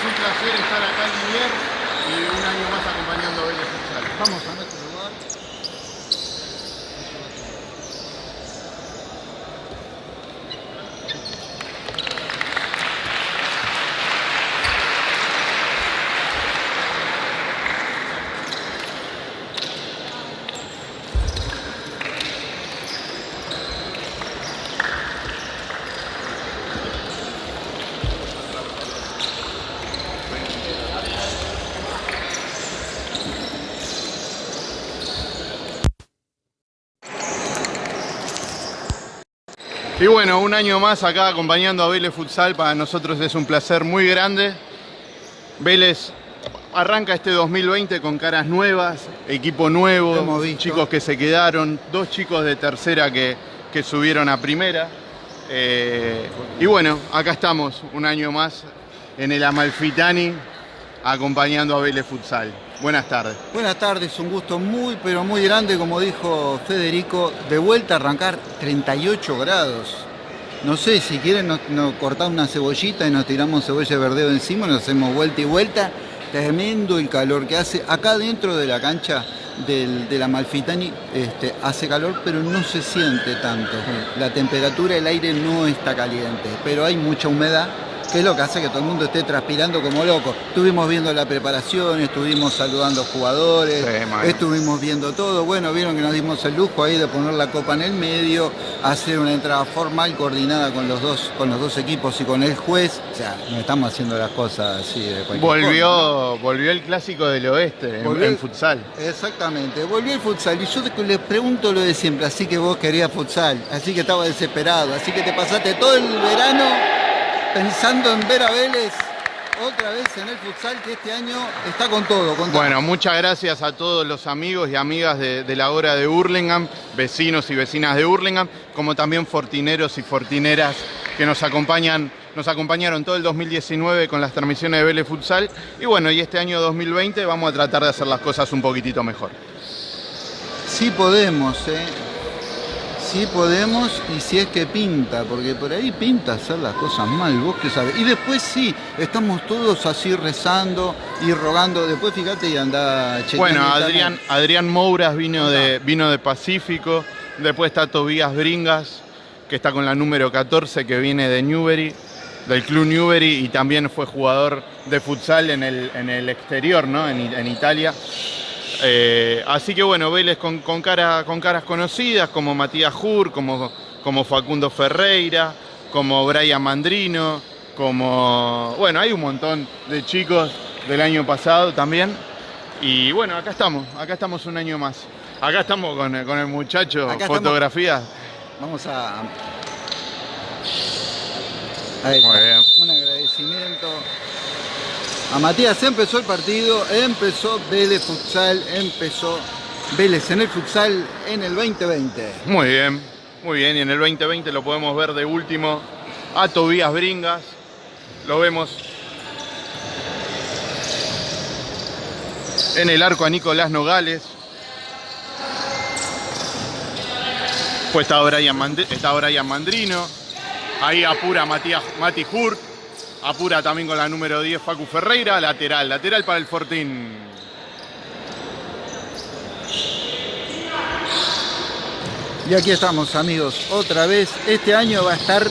es un placer estar acá en Linier y un año más acompañando a Vélez Futsal. Vamos a nuestro lugar. Y bueno, un año más acá acompañando a Vélez Futsal, para nosotros es un placer muy grande. Vélez arranca este 2020 con caras nuevas, equipo nuevo, chicos que se quedaron, dos chicos de tercera que, que subieron a primera. Eh, y bueno, acá estamos un año más en el Amalfitani acompañando a Vélez Futsal. Buenas tardes. Buenas tardes, un gusto muy pero muy grande, como dijo Federico, de vuelta a arrancar 38 grados. No sé, si quieren nos, nos cortamos una cebollita y nos tiramos cebolla de verdeo encima, nos hacemos vuelta y vuelta. Tremendo el calor que hace. Acá dentro de la cancha del, de la Malfitani este, hace calor, pero no se siente tanto. La temperatura del aire no está caliente, pero hay mucha humedad que es lo que hace que todo el mundo esté transpirando como loco. Estuvimos viendo la preparación, estuvimos saludando jugadores, Sí, estuvimos viendo todo. Bueno, vieron que nos dimos el lujo ahí de poner la copa en el medio, hacer una entrada formal coordinada con los dos, con los dos equipos y con el juez. O sea, no estamos haciendo las cosas así de cualquier forma. Volvió, volvió el clásico del oeste en- Volvió en el- futsal. Exactamente, volvió el futsal y yo les pregunto lo de siempre, así que vos querías futsal, así que estaba desesperado, así que te pasaste todo el verano pensando en ver a Vélez otra vez en el futsal que este año está con todo. Con todo. Bueno, muchas gracias a todos los amigos y amigas de, de la hora de Hurlingham, vecinos y vecinas de Hurlingham, como también fortineros y fortineras que nos acompañan, nos acompañaron todo el 2019 con las transmisiones de Vélez Futsal. Y bueno, y este año 2020 vamos a tratar de hacer las cosas un poquitito mejor. Sí podemos, ¿eh? Sí podemos y si es que pinta, porque por ahí pinta hacer las cosas mal, vos que sabés. Y después sí, estamos todos así rezando y rogando. Después fíjate y anda chequeando Bueno. Adrián, Adrián Mouras vino de, vino de Pacífico, después está Tobías Bringas, que está con la número 14, que viene de Newbery, del club Newbery, y también fue jugador de futsal en el, en el exterior, ¿no? En, en Italia. Eh, así que bueno, Vélez con, con, cara- con caras conocidas, como Matías Jur, como, como Facundo Ferreira, como Brian Mandrino, como... Bueno, hay un montón de chicos del año pasado también. Y bueno, acá estamos, acá estamos un año más. Acá estamos con, el- con el muchacho, Acá estamos. fotografías. Vamos a. Ahí Muy está. bien. Un agradecimiento. A Matías empezó el partido, empezó Vélez Futsal, empezó Vélez en el futsal en el 2020. Muy bien, muy bien. Y en el 2020 lo podemos ver de último a Tobías Bringas. Lo vemos en el arco a Nicolás Nogales. Pues está Brian, está Mandrino. Ahí apura Matías, Mati Hurt. Apura también con la número 10 Facu Ferreira. Lateral, lateral para el Fortín. Y aquí estamos amigos, otra vez. Este año va a estar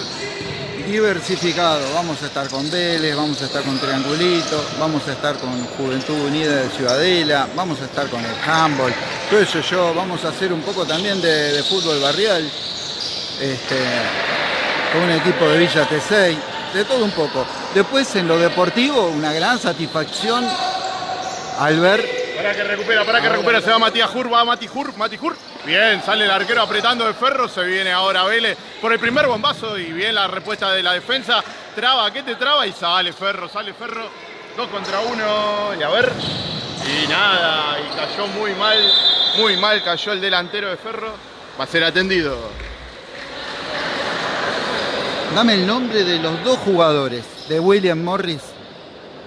diversificado. Vamos a estar con Vélez, vamos a estar con Triangulito, vamos a estar con Juventud Unida de Ciudadela, vamos a estar con el handball, todo eso yo, vamos a hacer un poco también de, fútbol barrial, este, con un equipo de Villa T6, de todo un poco. Después en lo deportivo, una gran satisfacción al ver Para que recupera, para que recupera, se va Matías Jur, va Mati Jur, Mati Jur. Bien, sale el arquero apretando de ferro, se viene ahora Vélez por el primer bombazo y bien la respuesta de la defensa. Traba, ¿qué te traba? Y sale Ferro, sale Ferro, dos contra uno, y a ver. Y nada, y cayó muy mal, muy mal cayó el delantero de Ferro. Va a ser atendido. Dame el nombre de los dos jugadores de William Morris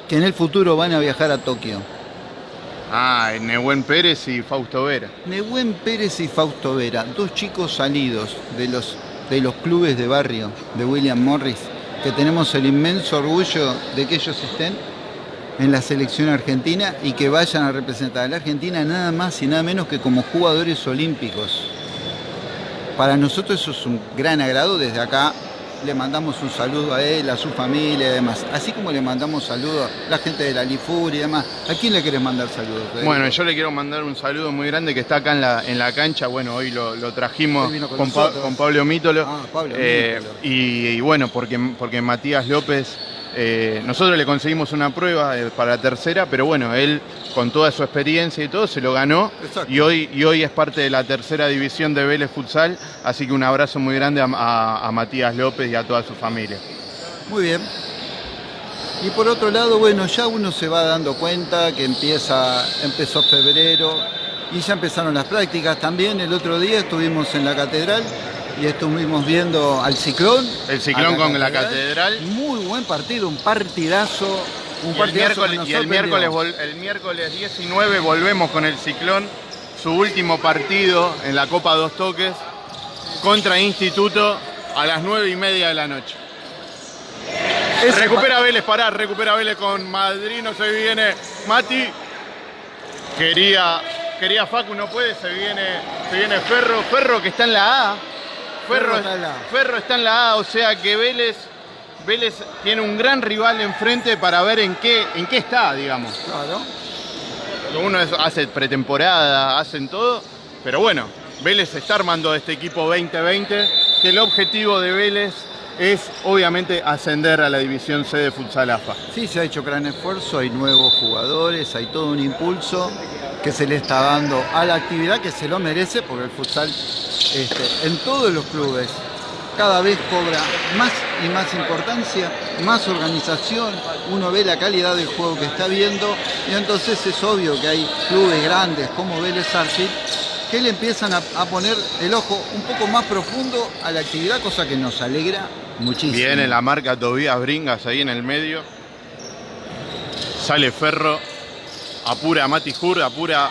que en el futuro van a viajar a Tokio. Ah, Nehuen Pérez y Fausto Vera. Nehuen Pérez y Fausto Vera, dos chicos salidos de los, de los clubes de barrio de William Morris, que tenemos el inmenso orgullo de que ellos estén en la selección argentina y que vayan a representar a la Argentina nada más y nada menos que como jugadores olímpicos. Para nosotros eso es un gran agrado desde acá. Le mandamos un saludo a él, a su familia y demás. Así como le mandamos saludos a la gente de la Lifur y demás. ¿A quién le querés mandar saludos? Bueno, yo le quiero mandar un saludo muy grande que está acá en la, en la cancha. Bueno, hoy lo, lo trajimos Hoy con con, Pa- nosotros. con Pablo Mítolo. Ah, Pablo Eh, Mítolo. y, y bueno, porque, porque Matías López, eh, nosotros le conseguimos una prueba eh, para la tercera, pero bueno, él con toda su experiencia y todo se lo ganó. Exacto. Y hoy, y hoy es parte de la tercera división de Vélez Futsal. Así que un abrazo muy grande a, a- a Matías López y a toda su familia. Muy bien. Y por otro lado, bueno, ya uno se va dando cuenta que empieza, empezó febrero y ya empezaron las prácticas. También el otro día estuvimos en la catedral y estuvimos viendo al ciclón. El Ciclón con la catedral. Muy buen partido, un partidazo. Un Y el, partidazo que miércoles, y el miércoles, vol- el miércoles 19 volvemos con el Ciclón, su último partido en la Copa Dos Toques contra Instituto a las 9 y media de la noche. Ese recupera Vélez, pará, recupera Vélez con Madrino, se viene Mati. Quería, quería Facu, no puede, se viene, se viene Ferro, Ferro que está en la A. Ferro Ferro, está en la A. Ferro está en la A, o sea que Vélez, Vélez tiene un gran rival enfrente para ver en qué, en qué está, digamos. Claro. Uno es- hace pretemporada, hacen todo, pero bueno, Vélez está armando este equipo 2020, que el objetivo de Vélez es obviamente ascender a la división C de Futsal AFA. Sí, se ha hecho gran esfuerzo, hay nuevos jugadores, hay todo un impulso que se le está dando a la actividad que se lo merece, porque el futsal este, en todos los clubes cada vez cobra más y más importancia, más organización, uno ve la calidad del juego que está viendo y entonces es obvio que hay clubes grandes como Vélez que le empiezan a, a poner el ojo un poco más profundo a la actividad, cosa que nos alegra muchísimo. Viene la marca Tobías Bringas ahí en el medio. Sale Ferro, apura Mati Hur, apura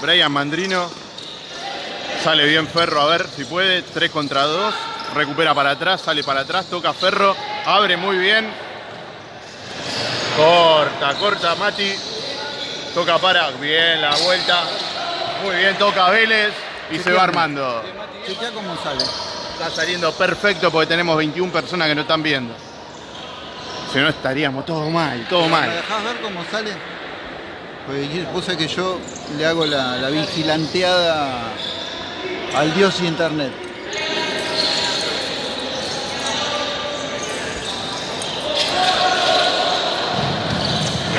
Brian Mandrino. Sale bien Ferro, a ver si puede. 3 contra 2. Recupera para atrás, sale para atrás, toca Ferro. Abre muy bien. Corta, corta Mati. Toca para. Bien la vuelta. Muy bien, toca Vélez. Y se va armando. Chequea cómo sale. Está saliendo perfecto porque tenemos 21 personas que no están viendo. Si no estaríamos todo mal, todo ¿Me mal. dejás ver cómo sale? Pues vos sabés que yo le hago la, la vigilanteada al dios internet.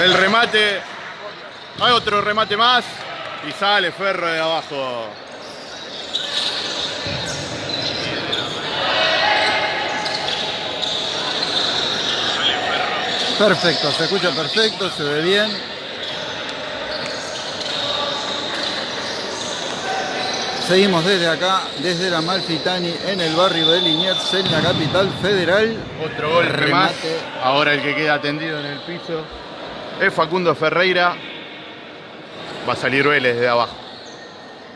El remate. Hay otro remate más. Y sale Ferro de abajo. Perfecto, se escucha perfecto, se ve bien. Seguimos desde acá, desde la Malfitani, en el barrio de Liniers, en la capital federal. Otro más. Remate. Ahora el que queda tendido en el piso es Facundo Ferreira. Va a salir Vélez de abajo.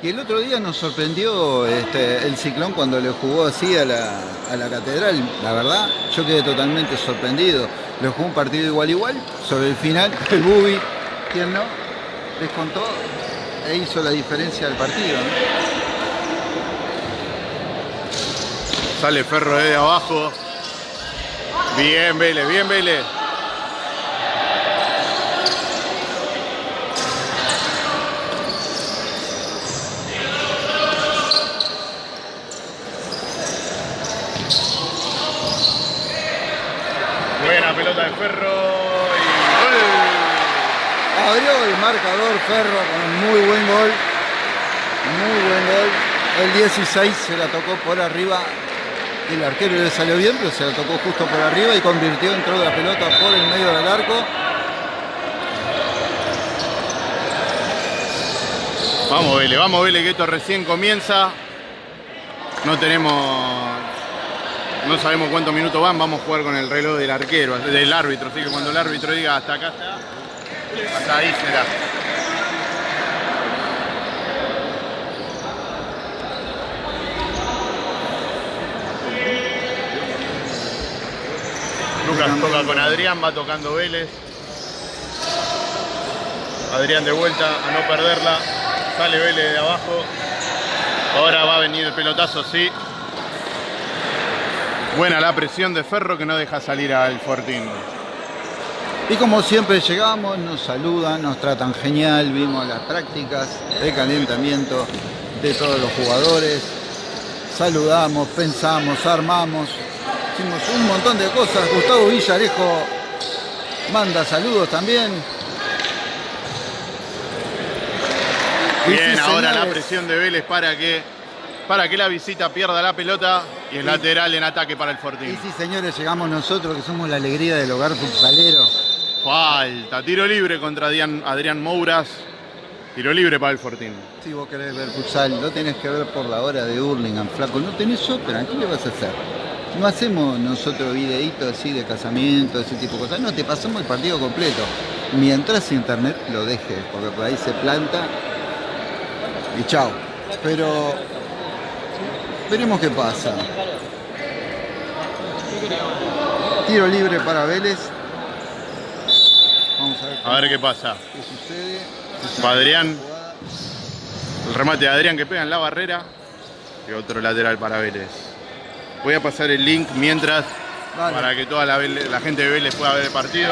Y el otro día nos sorprendió este, el ciclón cuando le jugó así a la, a la catedral. La verdad, yo quedé totalmente sorprendido. Le jugó un partido igual igual. Sobre el final, el Bubi, ¿quién no? Descontó e hizo la diferencia del partido. ¿no? Sale Ferro de abajo. Bien Vélez, bien Vélez. Buena pelota de Ferro gol. Abrió el marcador Ferro con muy buen gol. Muy buen gol. El 16 se la tocó por arriba. El arquero le salió bien, pero se la tocó justo por arriba y convirtió, entró la pelota por el medio del arco. Vamos Vélez, vamos Vélez, que esto recién comienza. No tenemos. No sabemos cuántos minutos van, vamos a jugar con el reloj del arquero, del árbitro. Así que cuando el árbitro diga hasta acá está, hasta ahí será. Con Adrián, va tocando Vélez. Adrián de vuelta a no perderla. Sale Vélez de abajo. Ahora va a venir el pelotazo, sí. Buena la presión de Ferro que no deja salir al Fortín. Y como siempre llegamos, nos saludan, nos tratan genial, vimos las prácticas de calentamiento de todos los jugadores. Saludamos, pensamos, armamos, hicimos un montón de cosas. Gustavo Villarejo manda saludos también. Y Bien, ahora la presión de Vélez para que, para que la visita pierda la pelota y el lateral en ataque para el Y Fortín. sí, señores, llegamos nosotros que somos la alegría del hogar futsalero. Falta, tiro libre contra Adrián, Adrián Mouras. Tiro libre para el Fortín. Si vos querés ver futsal, lo tenés que ver por la hora de Hurlingham, flaco. No tenés otra, ¿qué le vas a hacer? No hacemos nosotros videitos así de casamiento, ese tipo de cosas. No, te pasamos el partido completo. Mientras internet lo deje, porque por ahí se planta y chao. Pero veremos qué pasa. Tiro libre para Vélez. Vamos a ver A ver qué pasa. qué sucede. Va Adrián. El remate de Adrián que pega en la barrera. Y otro lateral para Vélez. Voy a pasar el link mientras Dale. para que toda la gente de Vélez pueda ver el partido.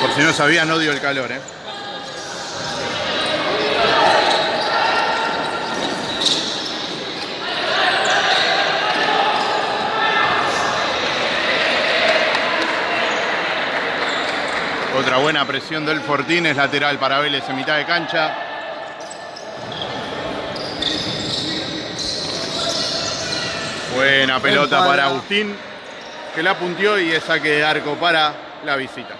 Por si no sabían, odio el calor, ¿eh? Otra buena presión del Fortín, es lateral para Vélez en mitad de cancha. Buena pelota para Agustín, que la punteó y es saque de arco para la visita.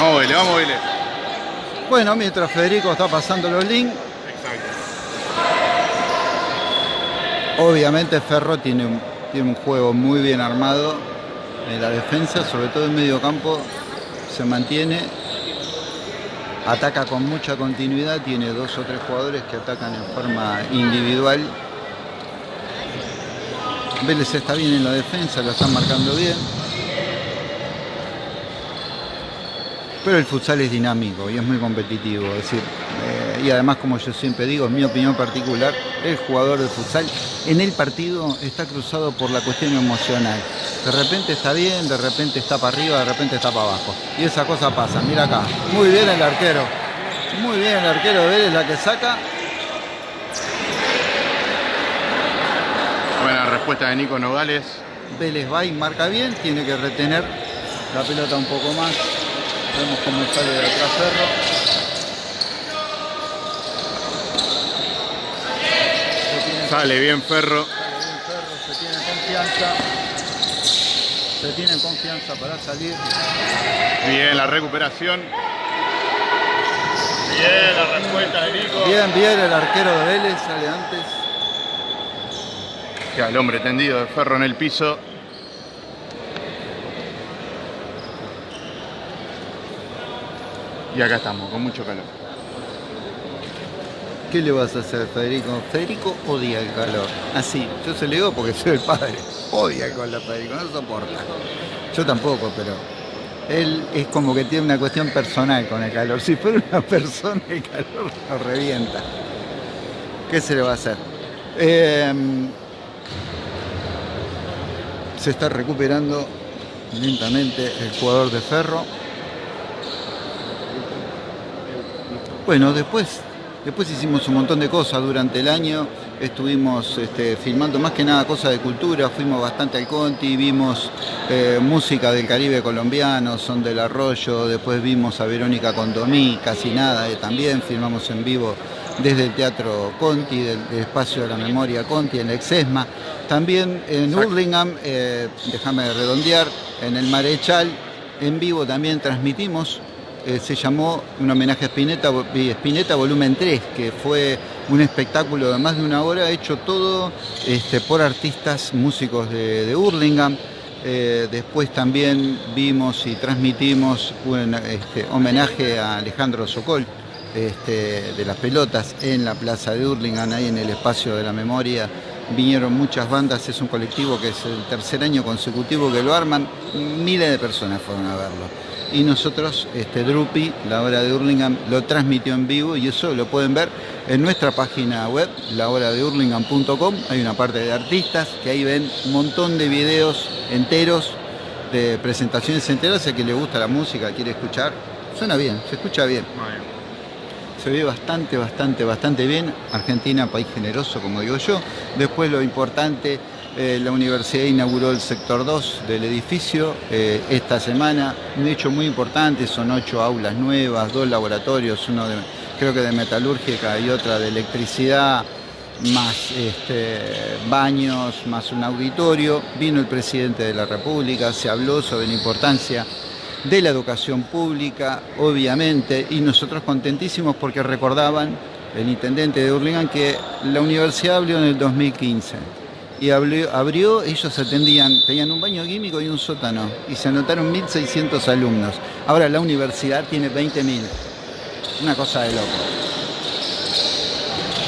Vamos Vélez, vamos Vélez. Bueno, mientras Federico está pasando los links, Exacto. obviamente Ferro tiene un, tiene un juego muy bien armado en la defensa, sobre todo en medio campo, se mantiene, ataca con mucha continuidad, tiene dos o tres jugadores que atacan en forma individual. Vélez está bien en la defensa, lo están marcando bien. Pero el futsal es dinámico y es muy competitivo. Es decir, eh, y además, como yo siempre digo, en mi opinión particular, el jugador de futsal en el partido está cruzado por la cuestión emocional. De repente está bien, de repente está para arriba, de repente está para abajo. Y esa cosa pasa. Mira acá. Muy bien el arquero. Muy bien el arquero de Vélez la que saca. Buena respuesta de Nico Nogales. Vélez va y marca bien, tiene que retener la pelota un poco más. Vemos cómo sale de atrás Ferro. Sale bien Ferro. sale bien Ferro, se tiene confianza. Se tiene confianza para salir. Bien la recuperación. Bien la respuesta de Nico. Bien, bien el arquero de Vélez, sale antes. Queda el hombre tendido de Ferro en el piso. Y acá estamos, con mucho calor. ¿Qué le vas a hacer, Federico? Federico odia el calor. Así, yo se lo digo porque soy el padre. Odia el calor, Federico, no soporta. Yo tampoco, pero él es como que tiene una cuestión personal con el calor. Si fuera una persona, el calor lo revienta. ¿Qué se le va a hacer? Eh, se está recuperando lentamente el jugador de Ferro. Bueno, después, después hicimos un montón de cosas durante el año. estuvimos este, filmando más que nada cosas de cultura, fuimos bastante al Conti, vimos eh, música del Caribe colombiano, Son del Arroyo, después vimos a Verónica Condomí, casi nada, eh, también filmamos en vivo desde el Teatro Conti, del, Espacio de la Memoria Conti, en el Exesma. También en Hurlingham, eh, déjame redondear, en el Marechal, en vivo también transmitimos eh, se llamó un homenaje a Spinetta, Volumen 3, que fue un espectáculo de más de una hora hecho todo este, por artistas músicos de, de Hurlingham. Eh, después también vimos y transmitimos un este, homenaje a Alejandro Sokol este, de las pelotas en la plaza de Hurlingham, ahí en el espacio de la memoria. Vinieron muchas bandas, es un colectivo que es el tercer año consecutivo que lo arman, miles de personas fueron a verlo y nosotros, este Drupi, la hora de Hurlingham, lo transmitió en vivo y eso lo pueden ver en nuestra página web, lahora-de-hurlingham.com. Hay una parte de artistas que ahí ven un montón de videos enteros, de presentaciones enteras, a que le gusta la música, quiere escuchar. Suena bien, se escucha bien. Se ve bastante, bastante, bastante bien. Argentina, país generoso, como digo yo. Después lo importante eh, la universidad inauguró el sector 2 del edificio eh, esta semana. Un hecho muy importante, son ocho aulas nuevas, dos laboratorios, uno de, creo que de metalúrgica y otra de electricidad, más este, baños, más un auditorio. Vino el presidente de la República, se habló sobre la importancia de la educación pública, obviamente, y nosotros contentísimos porque recordaban el intendente de Hurlingham que la universidad abrió en el 2015 y abrió, ellos atendían, tenían un baño químico y un sótano y se anotaron 1.600 alumnos. Ahora la universidad tiene 20.000. Una cosa de loco.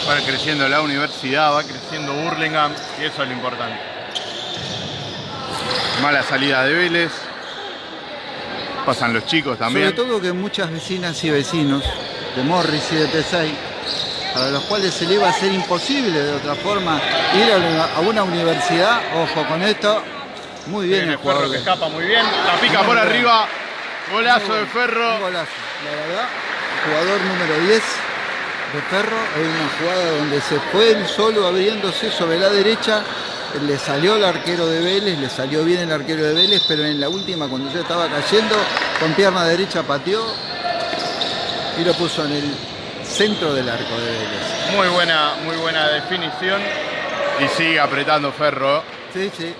Va creciendo la universidad, va creciendo Burlingame y eso es lo importante. Mala salida de Vélez. Pasan los chicos también. Sobre todo que muchas vecinas y vecinos de Morris y de Tesay para los cuales se le iba a ser imposible de otra forma ir a una, universidad. Ojo con esto. Muy bien, el, Ferro que escapa muy bien. La pica por arriba. Golazo de Ferro. golazo, la verdad. Jugador número 10 de Ferro. Hay una jugada donde se fue él solo abriéndose sobre la derecha. Le salió el arquero de Vélez, le salió bien el arquero de Vélez, pero en la última, cuando ya estaba cayendo, con pierna derecha pateó y lo puso en el centro del arco de Vélez. Muy buena, muy buena definición y sigue apretando Ferro. Sí, sí.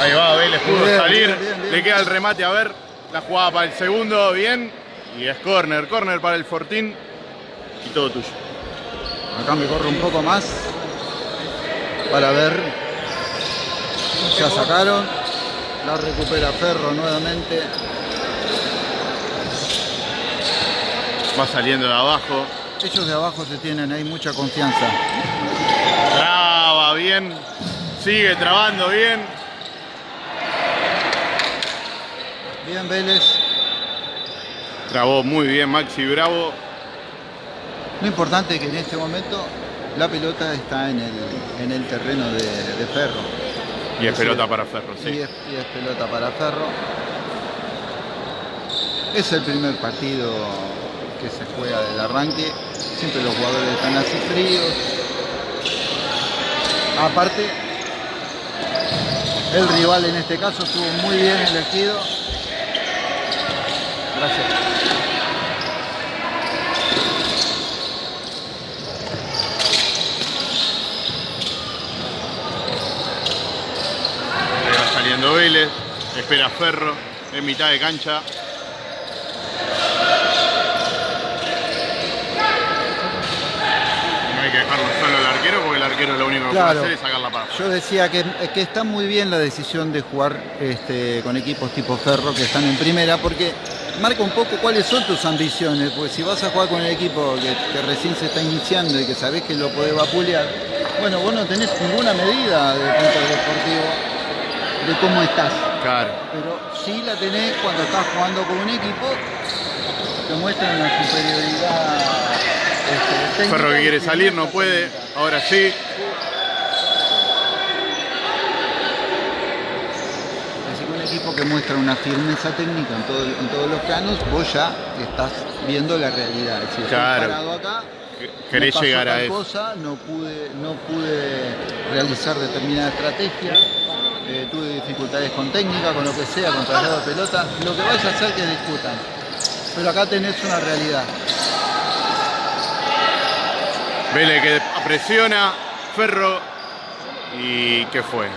Ahí va, Vélez pudo salir. Le queda el remate, a ver. La jugada para el segundo, bien. Y es corner, corner para el Fortín. Y todo tuyo. Acá me corro un poco más para ver ya sacaron. La recupera Ferro nuevamente. Va saliendo de abajo. Ellos de abajo se tienen ahí mucha confianza. Traba bien. Sigue trabando bien. Bien Vélez. Trabó muy bien Maxi Bravo. Lo importante es que en este momento la pelota está en el, en el terreno de Ferro. Y es pelota para Ferro, sí. Y es, pelota para Ferro. Es el primer partido que se juega del arranque. Siempre los jugadores están así fríos. Aparte, el rival en este caso estuvo muy bien elegido. Gracias. Vélez, espera Ferro en mitad de cancha. No hay que dejarlo solo al arquero porque el arquero lo único que puede hacer es sacar la paz. Yo decía que, que, está muy bien la decisión de jugar este, con equipos tipo Ferro que están en primera porque marca un poco cuáles son tus ambiciones, porque si vas a jugar con el equipo que, recién se está iniciando y que sabés que lo podés vapulear, bueno, vos no tenés ninguna medida de punto deportivo de cómo estás. Claro. Pero sí la tenés cuando estás jugando con un equipo que muestra una superioridad. Este, Ferro que quiere salir, no puede, ahora sí. Así que un equipo que muestra una firmeza técnica en, todo- en todos los planos, vos ya estás viendo la realidad. Estoy Claro. parado acá, Querés llegar a eso. cosa, no pude, no pude realizar determinada estrategia, eh, tuve dificultades con técnica, con lo que sea, con traslado de pelota, lo que vaya a hacer que discutan. Pero acá tenés una realidad. Vélez que presiona, Ferro. ¿Y qué fue?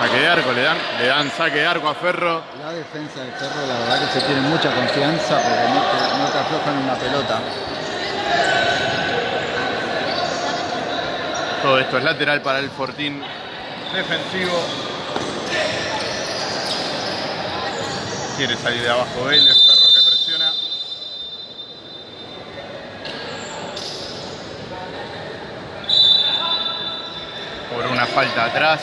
Saque de arco, le dan, le dan saque de arco a Ferro. La defensa del Cerro, la verdad que se tiene mucha confianza porque no te, no te aflojan una pelota. Todo esto es lateral para el Fortín defensivo. Quiere salir de abajo Vélez, Ferro que presiona. Por una falta atrás.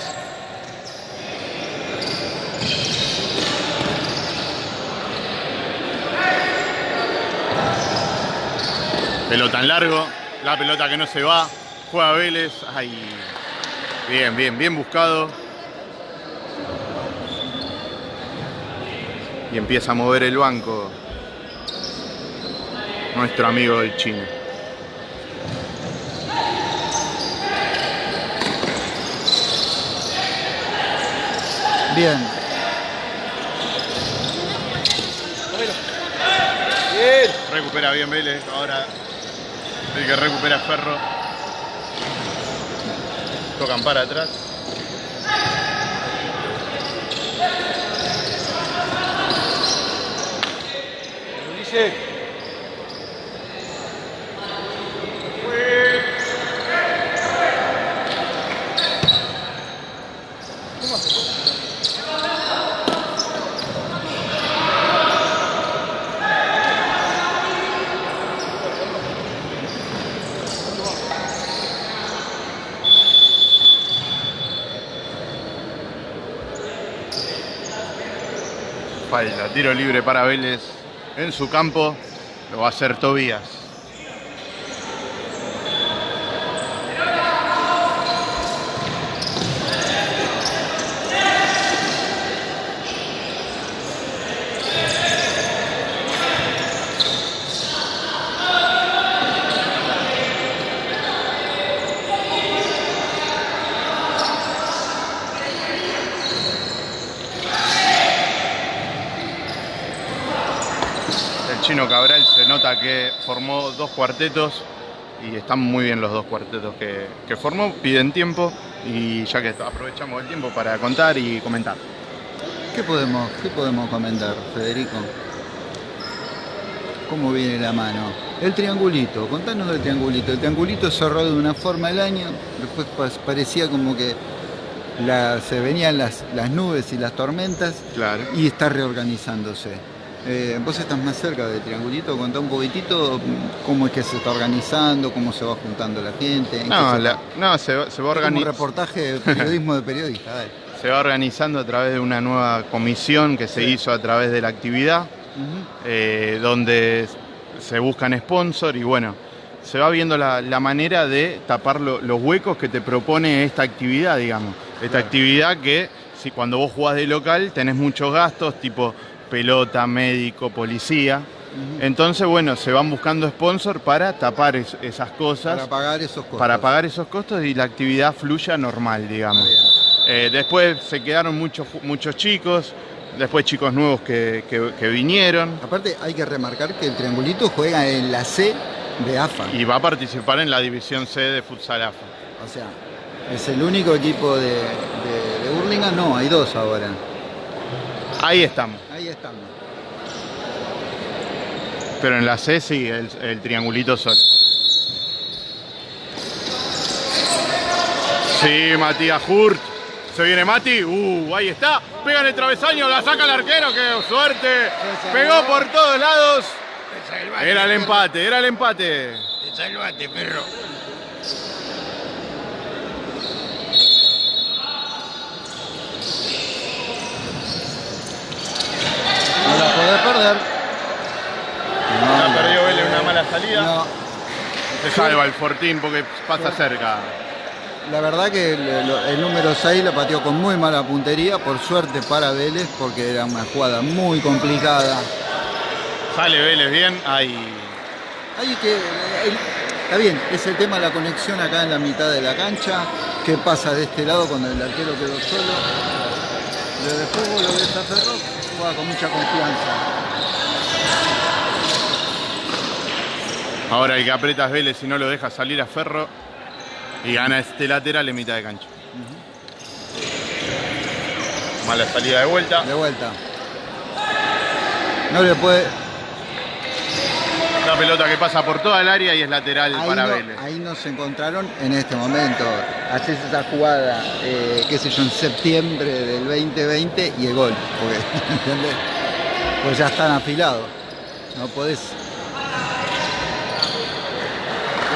Pelota en largo, la pelota que no se va, juega Vélez, ay, bien, bien, bien buscado. Y empieza a mover el banco nuestro amigo del chino. Bien, Recupera bien Vélez, ahora el que recupera Ferro. Tocan para atrás. Falta, tiro libre para Vélez en su campo. Lo va a hacer Tobías. El chino Cabral se nota que formó dos cuartetos y están muy bien los dos cuartetos que, que formó. Piden tiempo y ya que aprovechamos el tiempo para contar y comentar. ¿qué podemos, qué podemos comentar, Federico? ¿Cómo viene la mano? El triangulito, contanos del triangulito. El triangulito cerró de una forma el año, después pa- parecía como que la- se venían las, las nubes y las tormentas Claro. y está reorganizándose. Eh, vos estás más cerca del triangulito, contá un poquitito cómo es que se está organizando, cómo se va juntando la gente. en No, se- la- no se, va- se va como un organizando. reportaje de periodismo de periodista. dale. Se va organizando a través de una nueva comisión que se Sí. hizo a través de la actividad, eh, donde se buscan sponsor y bueno, se va viendo la, la manera de tapar lo- los huecos que te propone esta actividad, digamos. Esta Claro. actividad que si cuando vos jugás de local tenés muchos gastos, tipo pelota, médico, policía. Entonces, bueno, se van buscando sponsor para tapar es- esas cosas, Para pagar esos costos. para pagar esos costos y la actividad fluya normal, digamos. Eh, después se quedaron muchos, muchos chicos, después chicos nuevos que, que- que vinieron Aparte hay que remarcar que el triangulito juega en la C de AFA. y va a participar en la división C de Futsal AFA. O sea, es el único equipo de, de, de Hurlingham. No, hay dos ahora. Ahí estamos. Ahí estamos. Pero en la C sí, el, el triangulito solo. Sí, Matías Hurt. Se viene Mati. Uh, ahí está. Pega en el travesaño, la saca el arquero. ¡Qué suerte! Pegó por todos lados. Era el empate, era el empate. Te salvaste, perro. No la podés perder. No, La no perdió Vélez, podés. una mala salida. No, Se salva el Fortín porque pasa cerca. la verdad que el, el número 6 lo pateó con muy mala puntería, por suerte para Vélez, porque era una jugada muy complicada. Sale Vélez bien, ahí. Ahí que, está bien, es el tema de la conexión acá en la mitad de la cancha. ¿Qué pasa de este lado cuando el arquero quedó solo? Pero después vos lo ves a Ferro, juega con mucha confianza. Ahora el que aprieta es Vélez y no lo deja salir a Ferro. Y gana este lateral en mitad de cancha. Mala salida de vuelta. De vuelta. No le puede. Una pelota que pasa por toda el área y es lateral Ahí para no, Vélez. ahí no se encontraron en este momento. Haces esa jugada, eh, qué sé yo, en septiembre del 2020 y el gol. Porque, ¿entendés? Pues ya están afilados. No podés.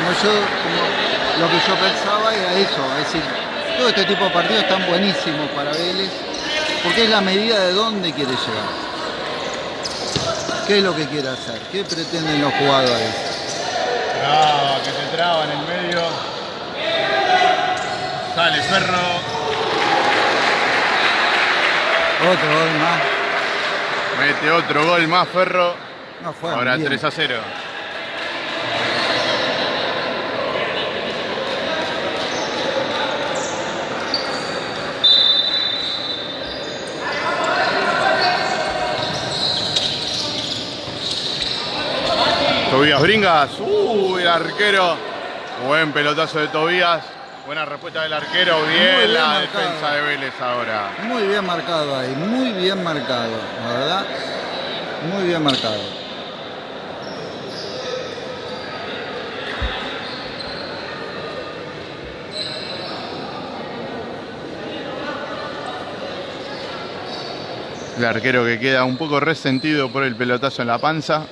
Como yo, como lo que yo pensaba era eso, es decir, todo este tipo de partidos están buenísimos para Vélez, porque es la medida de dónde quiere llegar. ¿Qué es lo que quiere hacer? ¿Qué pretenden los jugadores? Traba, que se traba en el medio. Sale Ferro. Otro gol más. Mete otro gol más Ferro. No Ahora bien. 3 a 0. Tobías Bringas. Uh, el arquero. Buen pelotazo de Tobías. Buena respuesta del arquero. Bien bien la marcado. defensa de Vélez ahora. Muy bien marcado ahí, muy bien marcado, la verdad. Muy bien marcado. El arquero que queda un poco resentido por el pelotazo en la panza.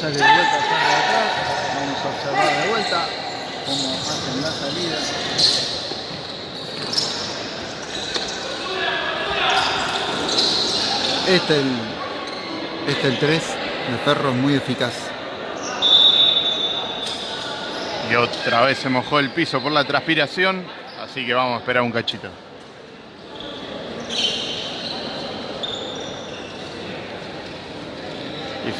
Sale de vuelta, sale de atrás. Vamos a observar de vuelta cómo hacen la salida. Este el, este el 3 de Ferro es muy eficaz. Y otra vez se mojó el piso por la transpiración. Así que vamos a esperar un cachito.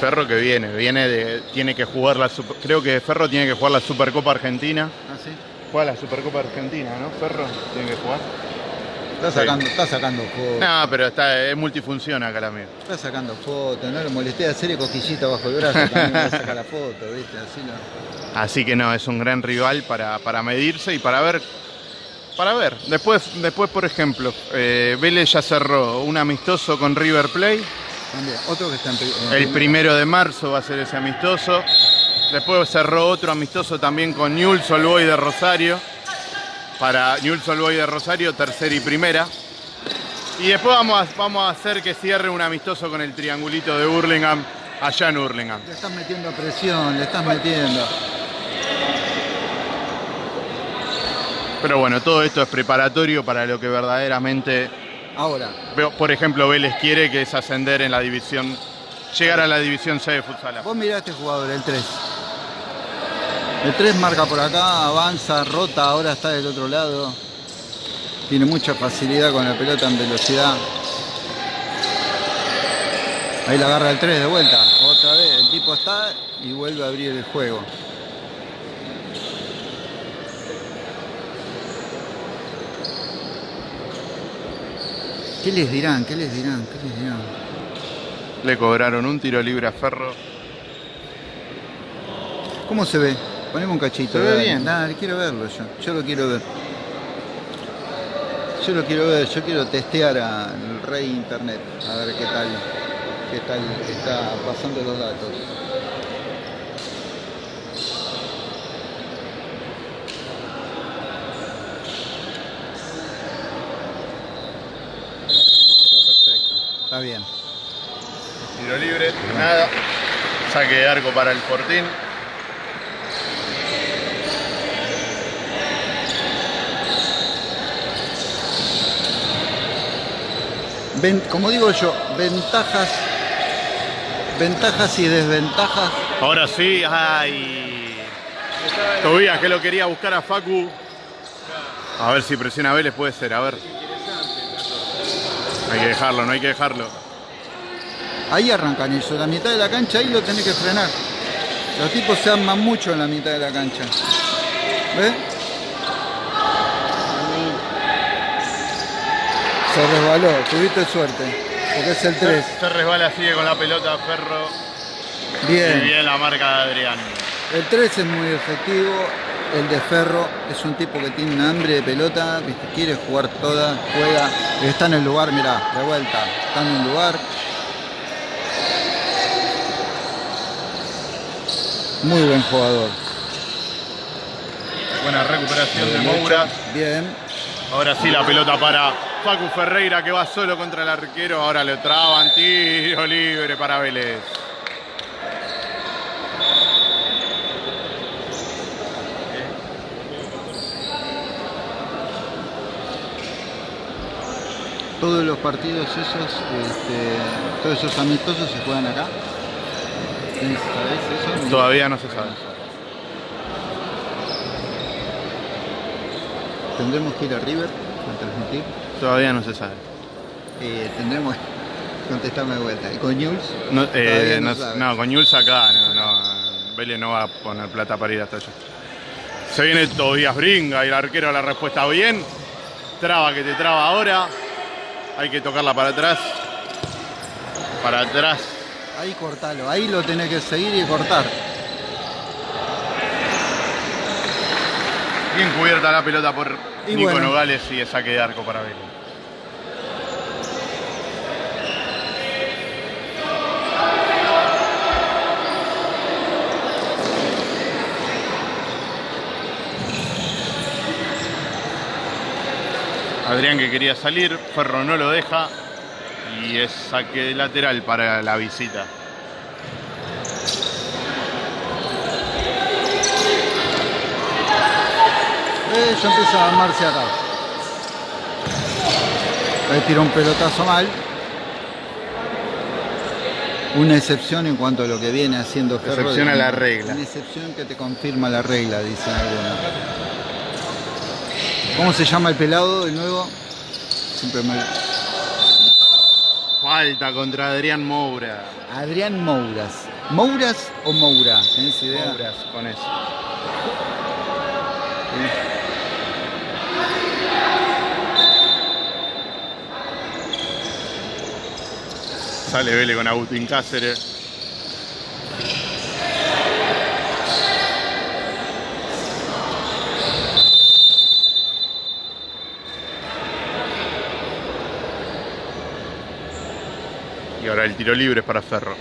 Ferro que viene, viene de, tiene que jugar la Super- creo que Ferro tiene que jugar la Supercopa Argentina. ¿Ah, sí? Juega la Supercopa Argentina, ¿no? Ferro tiene que jugar. Está Sí. sacando, está sacando fotos. No, pero está, es multifunción acá la amigo. Está sacando fotos, no le molesté hacerle cosquillita bajo el brazo, también saca la foto, ¿viste? Así no. Así que no, es un gran rival para, para medirse y para ver. Para ver. Después, después por ejemplo, eh, Vélez ya cerró un amistoso con River Plate. También, otro que está en, pri- en El primero de marzo va a ser ese amistoso. Después cerró otro amistoso también con Newell's Old Boys de Rosario. Para Newell's Old Boys de Rosario, tercera y primera. Y después vamos a, vamos a hacer que cierre un amistoso con el triangulito de Hurlingham, allá en Hurlingham. Le estás metiendo presión, le estás metiendo. Pero bueno, todo esto es preparatorio para lo que verdaderamente Ahora, Por ejemplo, Vélez quiere que es ascender en la división, llegar a la división C de futsal. vos mirá a este jugador, el 3. El 3 marca por acá, avanza, rota, ahora está del otro lado. Tiene mucha facilidad con la pelota en velocidad. Ahí la agarra el 3 de vuelta. Otra vez, el tipo está y vuelve a abrir el juego. ¿Qué les dirán? ¿Qué les dirán? ¿Qué les dirán? Le cobraron un tiro libre a Ferro. ¿Cómo se ve? Poneme un cachito. Se ve dale. bien. Dale, quiero verlo yo. Yo lo quiero ver. Yo lo quiero ver. Yo quiero testear al rey internet. A ver qué tal, qué tal está pasando los datos. Está perfecto. Está bien. Tiro libre, nada. Saque de arco para el Fortín. Ven- como digo yo, ventajas ventajas y desventajas. Ahora sí, ay. Tobías que lo quería buscar a Facu. A ver si presiona a Vélez, puede ser, a ver. Hay que dejarlo, no hay que dejarlo. Ahí arrancan eso, la mitad de la cancha ahí lo tenés que frenar. Los tipos se arman mucho en la mitad de la cancha. ¿Ves? Se resbaló, tuviste suerte. Porque es el 3. Se resbala, sigue con la pelota Ferro. Y Bien. bien la marca de Adrián. El 3 es muy efectivo. El de Ferro es un tipo que tiene un hambre de pelota, quiere jugar toda, juega, está en el lugar, mirá, de vuelta, está en el lugar. Muy buen jugador. Buena recuperación de Moura. Bien. Ahora sí la pelota para Facu Ferreira que va solo contra el arquero. Ahora le traban tiro libre para Vélez. Todos los partidos esos, este, todos esos amistosos se juegan acá. Todavía no se sabe. Tendremos que ir a River a transmitir. Todavía no se sabe. Eh, tendremos que contestarme de vuelta. ¿Y con Jules? No, eh, Todavía no no, sabe. no, con Jules acá, no, no. Vélez no va a poner plata para ir hasta allá. Se viene Tobías Bringa y el arquero la respuesta bien. Traba que te traba ahora. Hay que tocarla para atrás. Para atrás. Ahí cortalo, ahí lo tenés que seguir y cortar. Bien cubierta la pelota por Y Nico bueno. Nogales y es saque de arco para Vélez. Adrián que quería salir, Ferro no lo deja y es saque de lateral para la visita. Eh, ya empieza a armarse acá. Ahí tira un pelotazo mal. Una excepción en cuanto a lo que viene haciendo Ferro. Excepción a la regla. Una excepción que te confirma la regla, dicen algunos. ¿Cómo se llama el pelado de nuevo? Siempre me... Falta contra Adrián Moura. Adrián Mouras. ¿Mouras o Moura? ¿Tenés idea? Mouras, con eso. Sale Vélez con Agustín Cáceres. Y ahora el tiro libre es para Ferro.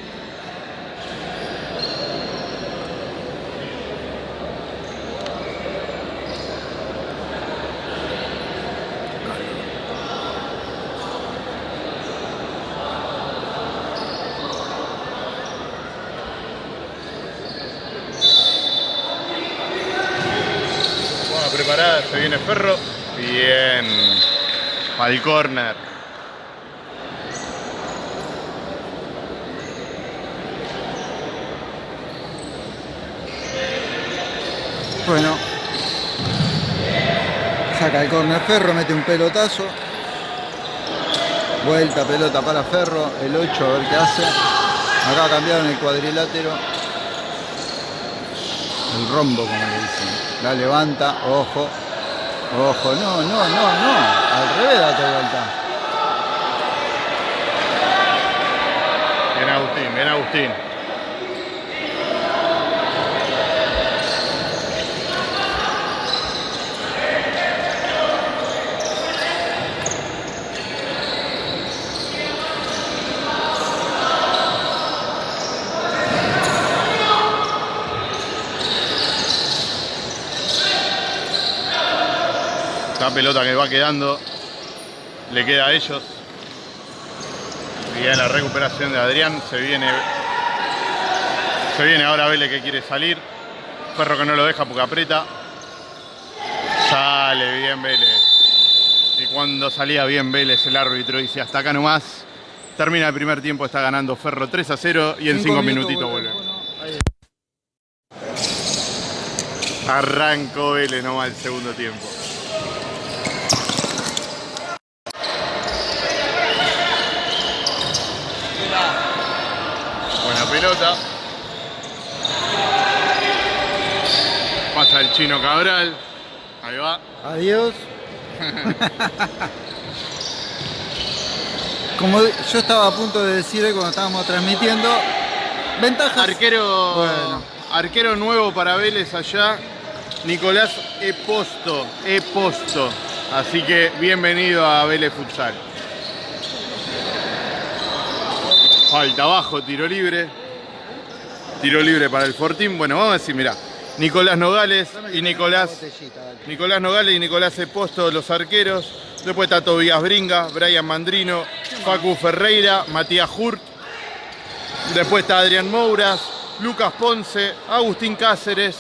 Preparada, se viene Ferro. Bien. Al córner. Bueno. Saca el corner Ferro, mete un pelotazo. Vuelta, pelota para Ferro. El 8, a ver qué hace. Acá cambiaron el cuadrilátero. El rombo, como le dicen. La levanta, ojo. Ojo, no, no, no, no. Al revés date vuelta. Bien Agustín, bien Agustín. La pelota que va quedando le queda a ellos. Bien la recuperación de Adrián. Se viene. Se viene ahora Vélez que quiere salir. Ferro que no lo deja porque aprieta. Sale bien Vélez. Y cuando salía bien Vélez, el árbitro dice hasta acá nomás. Termina el primer tiempo, está ganando Ferro 3 a 0 y en 5 minutitos vuelve. Arrancó Vélez nomás el segundo tiempo. Buena pelota. Cabral. Ahí va. Adiós. Como yo estaba a punto de decir cuando estábamos transmitiendo, ventajas. Arquero, Bueno. arquero nuevo para Vélez allá, Nicolás Eposto, Eposto. Así que bienvenido a Vélez Futsal. Falta abajo, tiro libre. Tiro libre para el Fortín. Bueno, vamos a decir, mirá, Nicolás Nogales y Nicolás Nicolás Nogales y Nicolás Eposto, los arqueros. Después está Tobías Bringa, Brian Mandrino, Facu Ferreira, Matías Hurt. Después está Adrián Mouras, Lucas Ponce, Agustín Cáceres,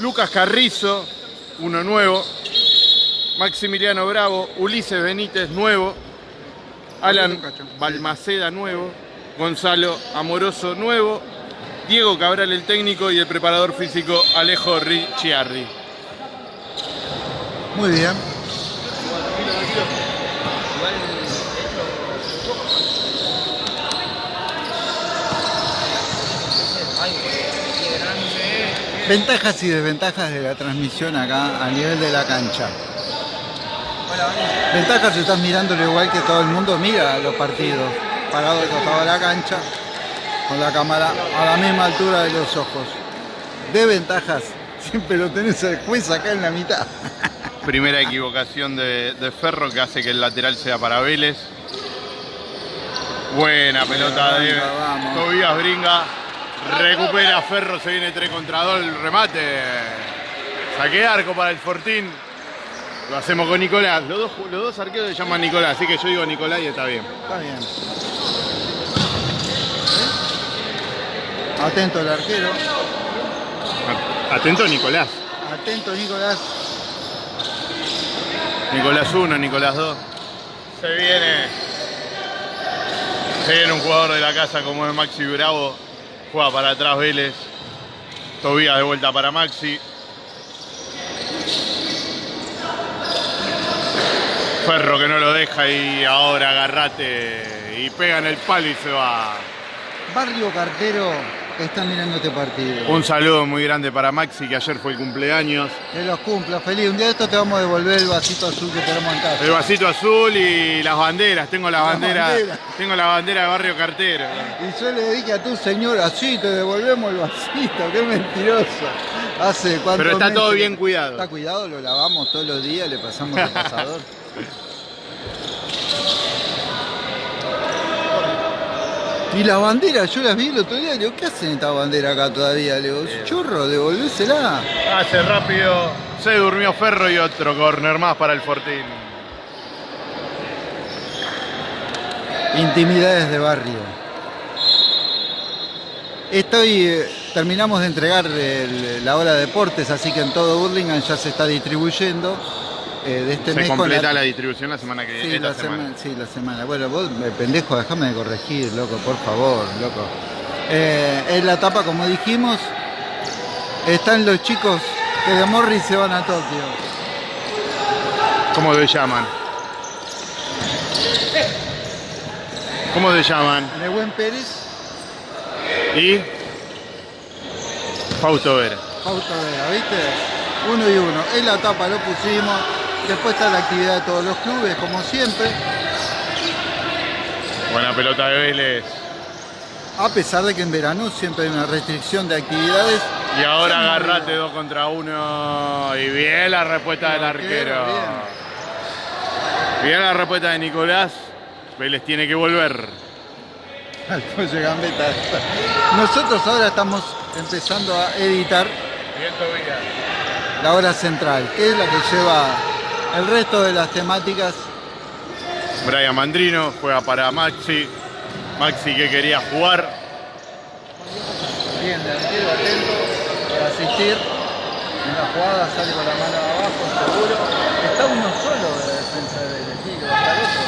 Lucas Carrizo, uno nuevo, Maximiliano Bravo, Ulises Benítez, nuevo, Alan Balmaceda, nuevo, Gonzalo Amoroso, nuevo, Diego Cabral, el técnico, y el preparador físico Alejo Ricciardi. Muy bien. Ventajas y desventajas de la transmisión acá a nivel de la cancha. Ventajas estás mirándolo igual que todo el mundo mira los partidos, parado al costado de la cancha, con la cámara a la misma altura de los ojos. Desventajas, siempre lo tenés al juez acá en la mitad. Primera equivocación de, de Ferro que hace que el lateral sea para Vélez. Buena pelota de Vamos. Tobías Bringa. Recupera Ferro, se viene 3 contra 2 el remate. Saque arco para el Fortín. Lo hacemos con Nicolás. Los dos, los dos arqueros se llaman Nicolás, así que yo digo Nicolás y está bien. Está bien. Atento el arquero. Atento Nicolás. Atento Nicolás. Nicolás 1, Nicolás 2. Se viene. Se viene un jugador de la casa como es Maxi Bravo. Juega para atrás Vélez. Tobías de vuelta para Maxi. Ferro que no lo deja y ahora agarrate y pega en el palo y se va. Barrio Cartero que está mirando este partido. Un saludo muy grande para Maxi que ayer fue el cumpleaños. Que los cumpla, feliz. Un día de esto te vamos a devolver el vasito azul que tenemos en casa. El vasito azul y las banderas. Tengo la La bandera, bandera. tengo la bandera de Barrio Cartero. Y yo le dije a tu señora, sí, te devolvemos el vasito, qué mentiroso. Hace cuántos Pero está todo bien cuidado. Está cuidado, lo lavamos todos los días, le pasamos el pasador. Y la bandera, yo las vi el otro día, le digo, ¿qué hacen esta bandera acá todavía? Le digo, churro, devolvésela. Hace rápido, se durmió Ferro y otro corner más para el Fortín. Intimidades de barrio. Estoy, eh, terminamos de entregar el- la hora de deportes, así que en todo Burlingame ya se está distribuyendo. Eh, de este Se mes completa la... distribución la semana que Sí, viene, la esta semana. semana. sí, la semana. Bueno, vos, eh, pendejo, déjame de corregir, loco, por favor, loco. Eh, en la etapa, como dijimos, están los chicos que de Morris se van a Tokio. ¿Cómo se llaman? ¿Cómo se llaman? Nehuen Pérez, Y Fausto Vera. Fausto Vera, ¿viste? Uno y uno. En la etapa lo pusimos. Después está la actividad de todos los clubes, como siempre. Buena pelota de Vélez. A pesar de que en verano siempre hay una restricción de actividades. Y ahora agarrate dos contra uno. Y bien la respuesta del arquero. Bien la respuesta de Nicolás. Vélez tiene que volver. Nosotros ahora estamos empezando a editar la hora central, que es la que lleva el resto de las temáticas. Brian Mandrino juega para Maxi. Maxi que quería jugar. Bien, delantero atento para asistir. En la jugada sale con la mano abajo, seguro. Está uno solo de la defensa de Vélez, sí, que va a estar otro.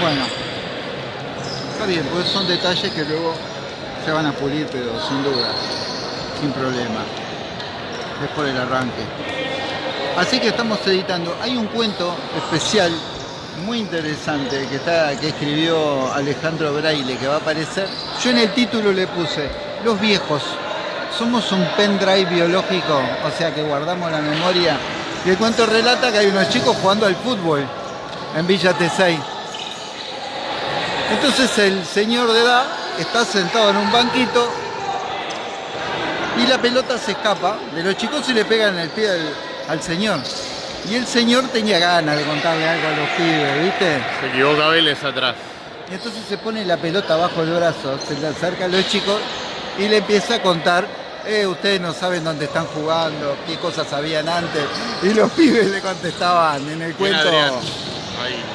Bueno, está bien, pues son detalles que luego se van a pulir, pero sin duda, sin problema. Es por el arranque. Así que estamos editando. Hay un cuento especial, muy interesante, que, está, que escribió Alejandro Braille, que va a aparecer. Yo en el título le puse, Los viejos, somos un pendrive biológico, o sea que guardamos la memoria. Y el cuento relata que hay unos chicos jugando al fútbol en Villa T6. Entonces el señor de edad está sentado en un banquito y la pelota se escapa de los chicos y le pega en el pie al, al señor. Y el señor tenía ganas de contarle algo a los pibes, ¿viste? Se equivoca Vélez atrás. Y entonces se pone la pelota bajo el brazo, se le acerca a los chicos y le empieza a contar, eh, ustedes no saben dónde están jugando, qué cosas sabían antes. Y los pibes le contestaban en el cuento.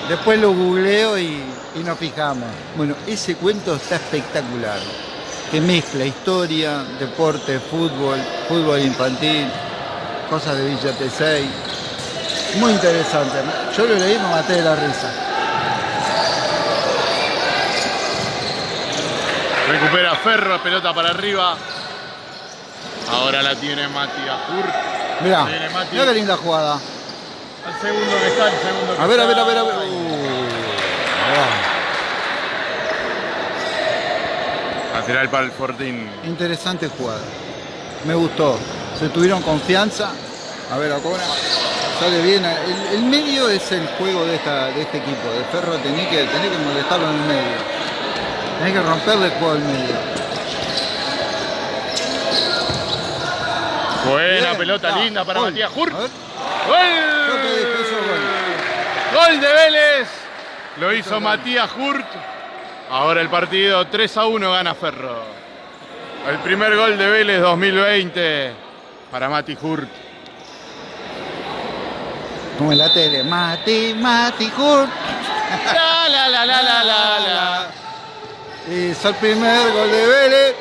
Después lo googleo y, y nos fijamos. Bueno, ese cuento está espectacular. Que mezcla historia, deporte, fútbol, fútbol infantil, cosas de Villa T6. Muy interesante. Yo lo leí y me maté de la risa. Recupera Ferro, pelota para arriba. Ahora la tiene Matías Hurt. Mirá, Mati. mirá qué linda jugada. Al segundo que está, al segundo que A ver, a ver, a ver, a ver. Uh, Lateral para el Fortín. Interesante jugada. Me gustó. Se tuvieron confianza. A ver, ahora sale bien. El, el medio es el juego de, esta, de este equipo. De Ferro tenés que, tenés que molestarlo en el medio. Tenés que romperle el juego al medio. Buena Bien, pelota linda para Gol. Matías eso, gol. Gol de Vélez. Lo hizo Matías Hurt. Ahora el partido 3 a 1 gana Ferro. El primer gol de Vélez 2020 para Mati Hurt. Como en la tele. Mati, Mati, Hurt. La la la la la la la. Hizo el primer gol de Vélez.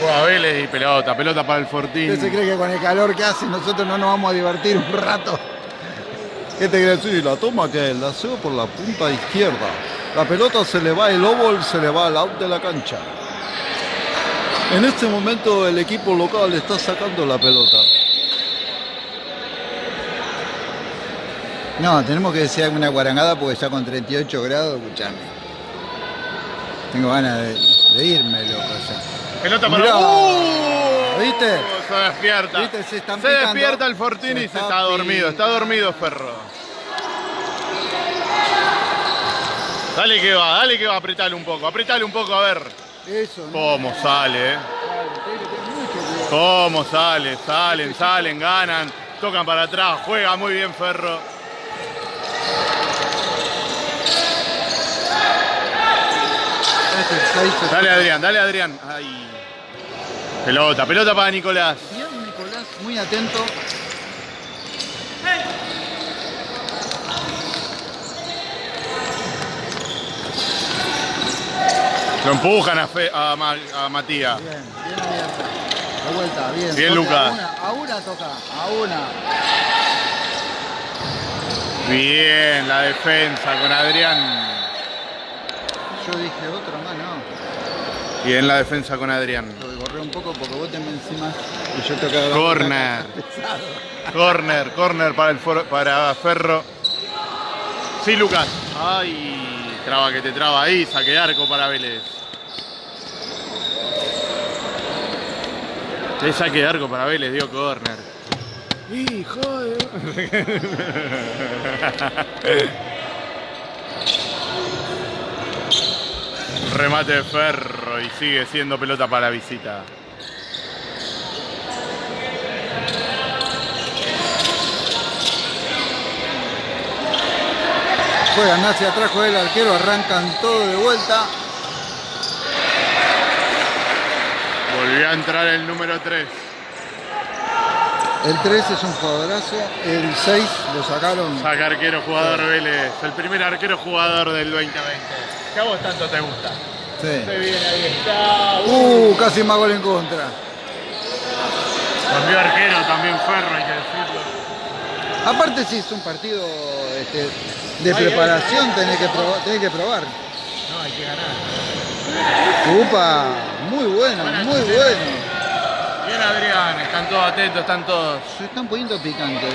Juega Vélez y pelota, pelota para el Fortín. ¿Usted se cree que con el calor que hace nosotros no nos vamos a divertir un rato? ¿Qué te crees? Sí, la toma que la hace por la punta izquierda. La pelota se le va el óvol, se le va al out de la cancha. En este momento el equipo local está sacando la pelota. No, tenemos que decir alguna guarangada porque ya con 38 grados, escuchame. Tengo ganas de, de irme, loco. ya. Pelota para Mirá, ¡Uh! ¿viste? Se despierta. ¿Viste? Se están Se despierta el Fortín Se y se está está dormido. Está dormido Ferro. Dale que va, dale que va, apretale un poco, apretale un poco a ver. Eso, ¿no? Cómo sale, eh. Cómo sale, salen, salen, ganan, tocan para atrás, juega muy bien Ferro. Este Dale Adrián, dale Adrián. Ay. Pelota, pelota para Nicolás. Bien, Nicolás, muy atento. Lo empujan a, Fe- a Ma- a Matías. Bien, bien abierto. De vuelta, bien. Bien, Lucas. A una, a una toca, a una. Bien, la defensa con Adrián. Yo dije otro más, no. Bien la defensa con Adrián. Lo borré un poco porque vos te me encima y yo te acabo Corner. Corner, corner para el for- para Ferro. Sí, Lucas. Ay, traba que te traba ahí, saque de arco para Vélez. Qué saque de arco para Vélez, dio corner. Hijo de... Remate de Ferro y sigue siendo pelota para la visita. Juegan hacia atrás, juega el arquero, arrancan todo de vuelta. Volvió a entrar el número 3. El 3 es un jugadorazo, el 6 lo sacaron. Saca arquero jugador Vélez. El primer arquero jugador del 2020. Que a vos tanto te gusta. Sí. Se viene, ahí está. Uh, casi más gol en contra. Cambió arquero también Ferro, hay que decirlo. Aparte si es un partido este, de preparación, tenés que, probar, tenés que probar. No, hay que ganar. Upa, muy bueno, muy bueno. Bien Adrián, están todos atentos, están todos. Se están poniendo picantes.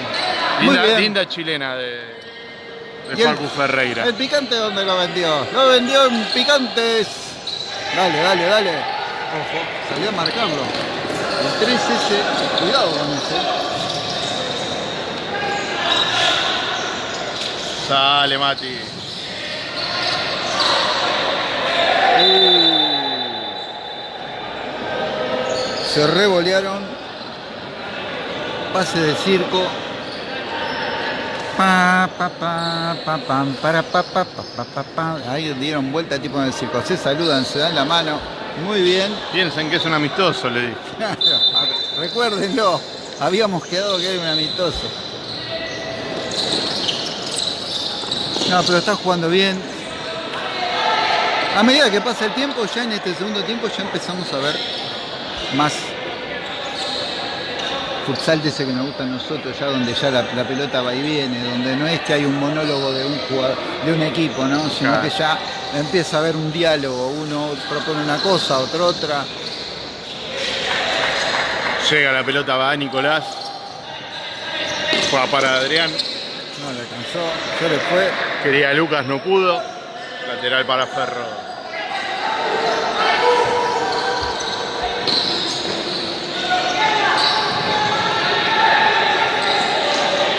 Linda, chilena de, de Y el- Facu Ferreira. ¿El picante dónde lo vendió? Lo vendió en picantes. Dale, dale, dale. Ojo, salió a marcarlo. El 3S, cuidado con ese. Sale Mati. Se revolearon. Pase de circo. Pa, pa, pa, pa, pam, para, pa, pa, pa, pa, pa, pa. Ahí dieron vuelta tipo en el circo. Se saludan, se dan la mano. Muy bien. Piensen que es un amistoso, le dije. Recuérdenlo. Habíamos quedado que era un amistoso. No, pero está jugando bien. A medida que pasa el tiempo, ya en este segundo tiempo ya empezamos a ver más futsal de ese que nos gusta a nosotros, ya donde ya la, la pelota va y viene, donde no es que hay un monólogo de un jugador, de un equipo, ¿no? Sino Claro. que ya empieza a haber un diálogo, uno propone una cosa, otro otra. Llega la pelota, va Nicolás. Juega para Adrián. Le alcanzó, se le fue. Quería Lucas, no pudo. Lateral para Ferro.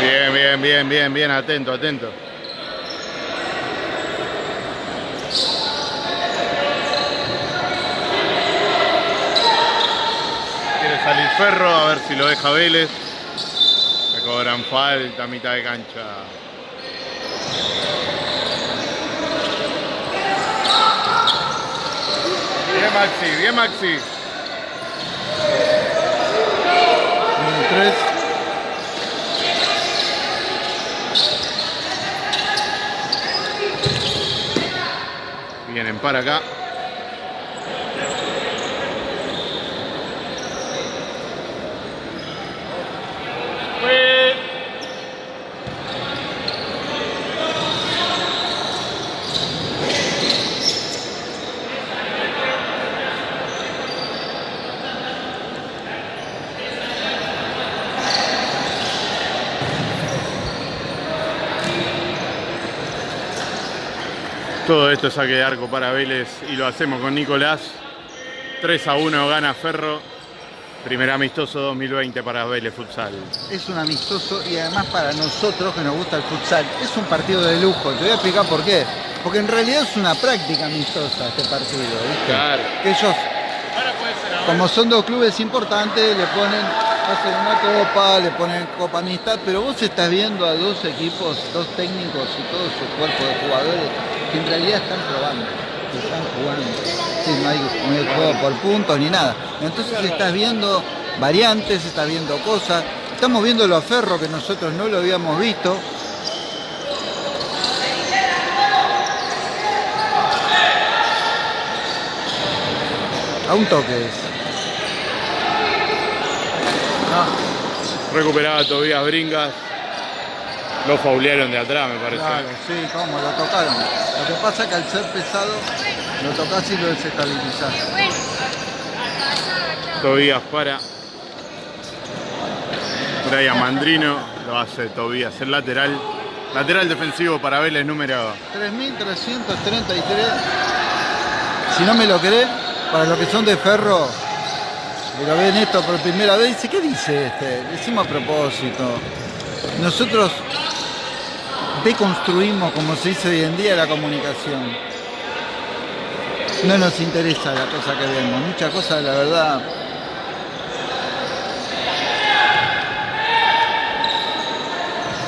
Bien, bien, bien, bien, bien, atento, atento. Quiere salir Ferro, a ver si lo deja Vélez. Cobran falta mitad de cancha. Bien Maxi, bien Maxi. Número 3. Vienen para acá. Todo esto es saque de arco para Vélez y lo hacemos con Nicolás. 3 a 1 gana Ferro. Primer amistoso 2020 para Vélez Futsal. Es un amistoso y además para nosotros que nos gusta el futsal es un partido de lujo. Te voy a explicar por qué. Porque en realidad es una práctica amistosa este partido, ¿viste? Claro. Que ellos, como son dos clubes importantes, le ponen, hacen una copa, le ponen copa amistad, pero vos estás viendo a dos equipos, dos técnicos y todo su cuerpo de jugadores que en realidad están probando, que están jugando. Sí, no hay, no hay juego por puntos ni nada. Entonces estás viendo variantes, estás viendo cosas. Estamos viendo lo a que nosotros no lo habíamos visto. A un toque es. Recuperaba Tobías Bringas. Lo faulearon de atrás, me parece. Claro, sí, cómo, lo tocaron. Lo que pasa es que al ser pesado, lo tocas y lo desestabilizás. Tobías para. Brian Mandrino. Lo hace Tobías el lateral. Lateral defensivo para Vélez número 3.333. Si no me lo cree, para los que son de ferro, y lo ven esto por primera vez, dice, ¿qué dice este? Lo hicimos a propósito. Nosotros deconstruimos, como se dice hoy en día, la comunicación. No nos interesa la cosa que vemos. Muchas cosas, la verdad,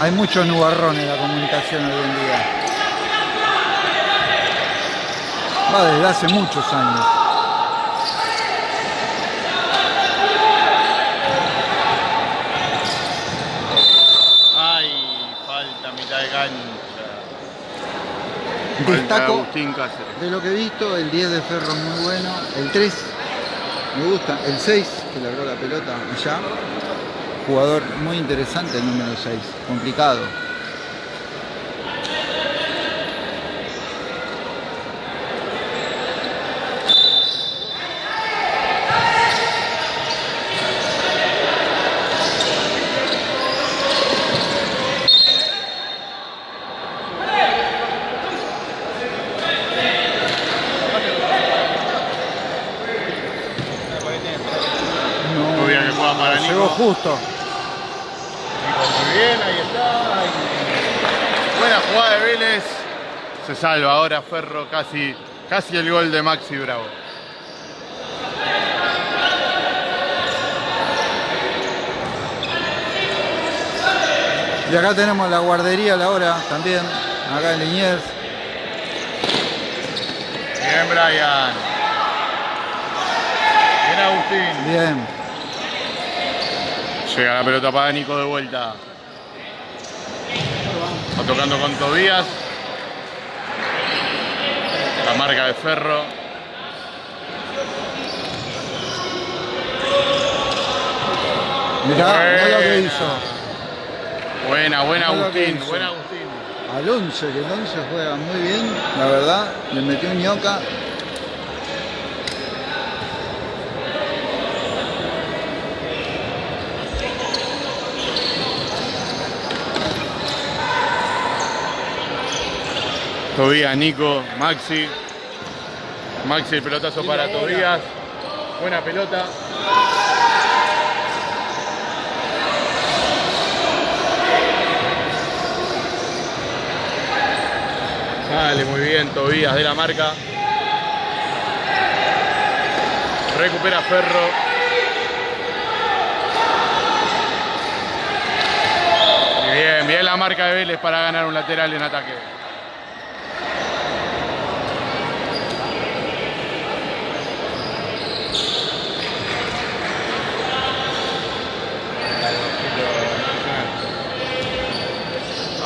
hay mucho nubarrón en la comunicación hoy en día. Va desde hace muchos años. Ay, falta a mitad de cancha. Falta Destaco de lo que he visto, el 10 de Ferro muy bueno, el 3 me gusta, el 6 que logró la pelota allá. Jugador muy interesante el número 6, complicado. Muy bien que juega para Llegó Nico. justo. Muy bien, ahí está. ahí. Buena jugada de Vélez. Se salva ahora Ferro, casi, casi el gol de Maxi Bravo. Y acá tenemos la guardería a la hora también, acá en Liniers. Bien, Brian. Bien, Agustín. Bien. Llega la pelota para Nico de vuelta. Está tocando con Tobías. La marca de Ferro. Mirá, mirá lo que Buena. hizo. Buena, buena Agustín. Buena Agustín. Al 11, que el 11 juega muy bien, la verdad. Le metió un ñoca. Tobías, Nico, Maxi. Maxi, el pelotazo para Tobías. Buena pelota. Sale muy bien Tobías de la marca. Recupera Ferro. Bien, bien la marca de Vélez para ganar un lateral en ataque.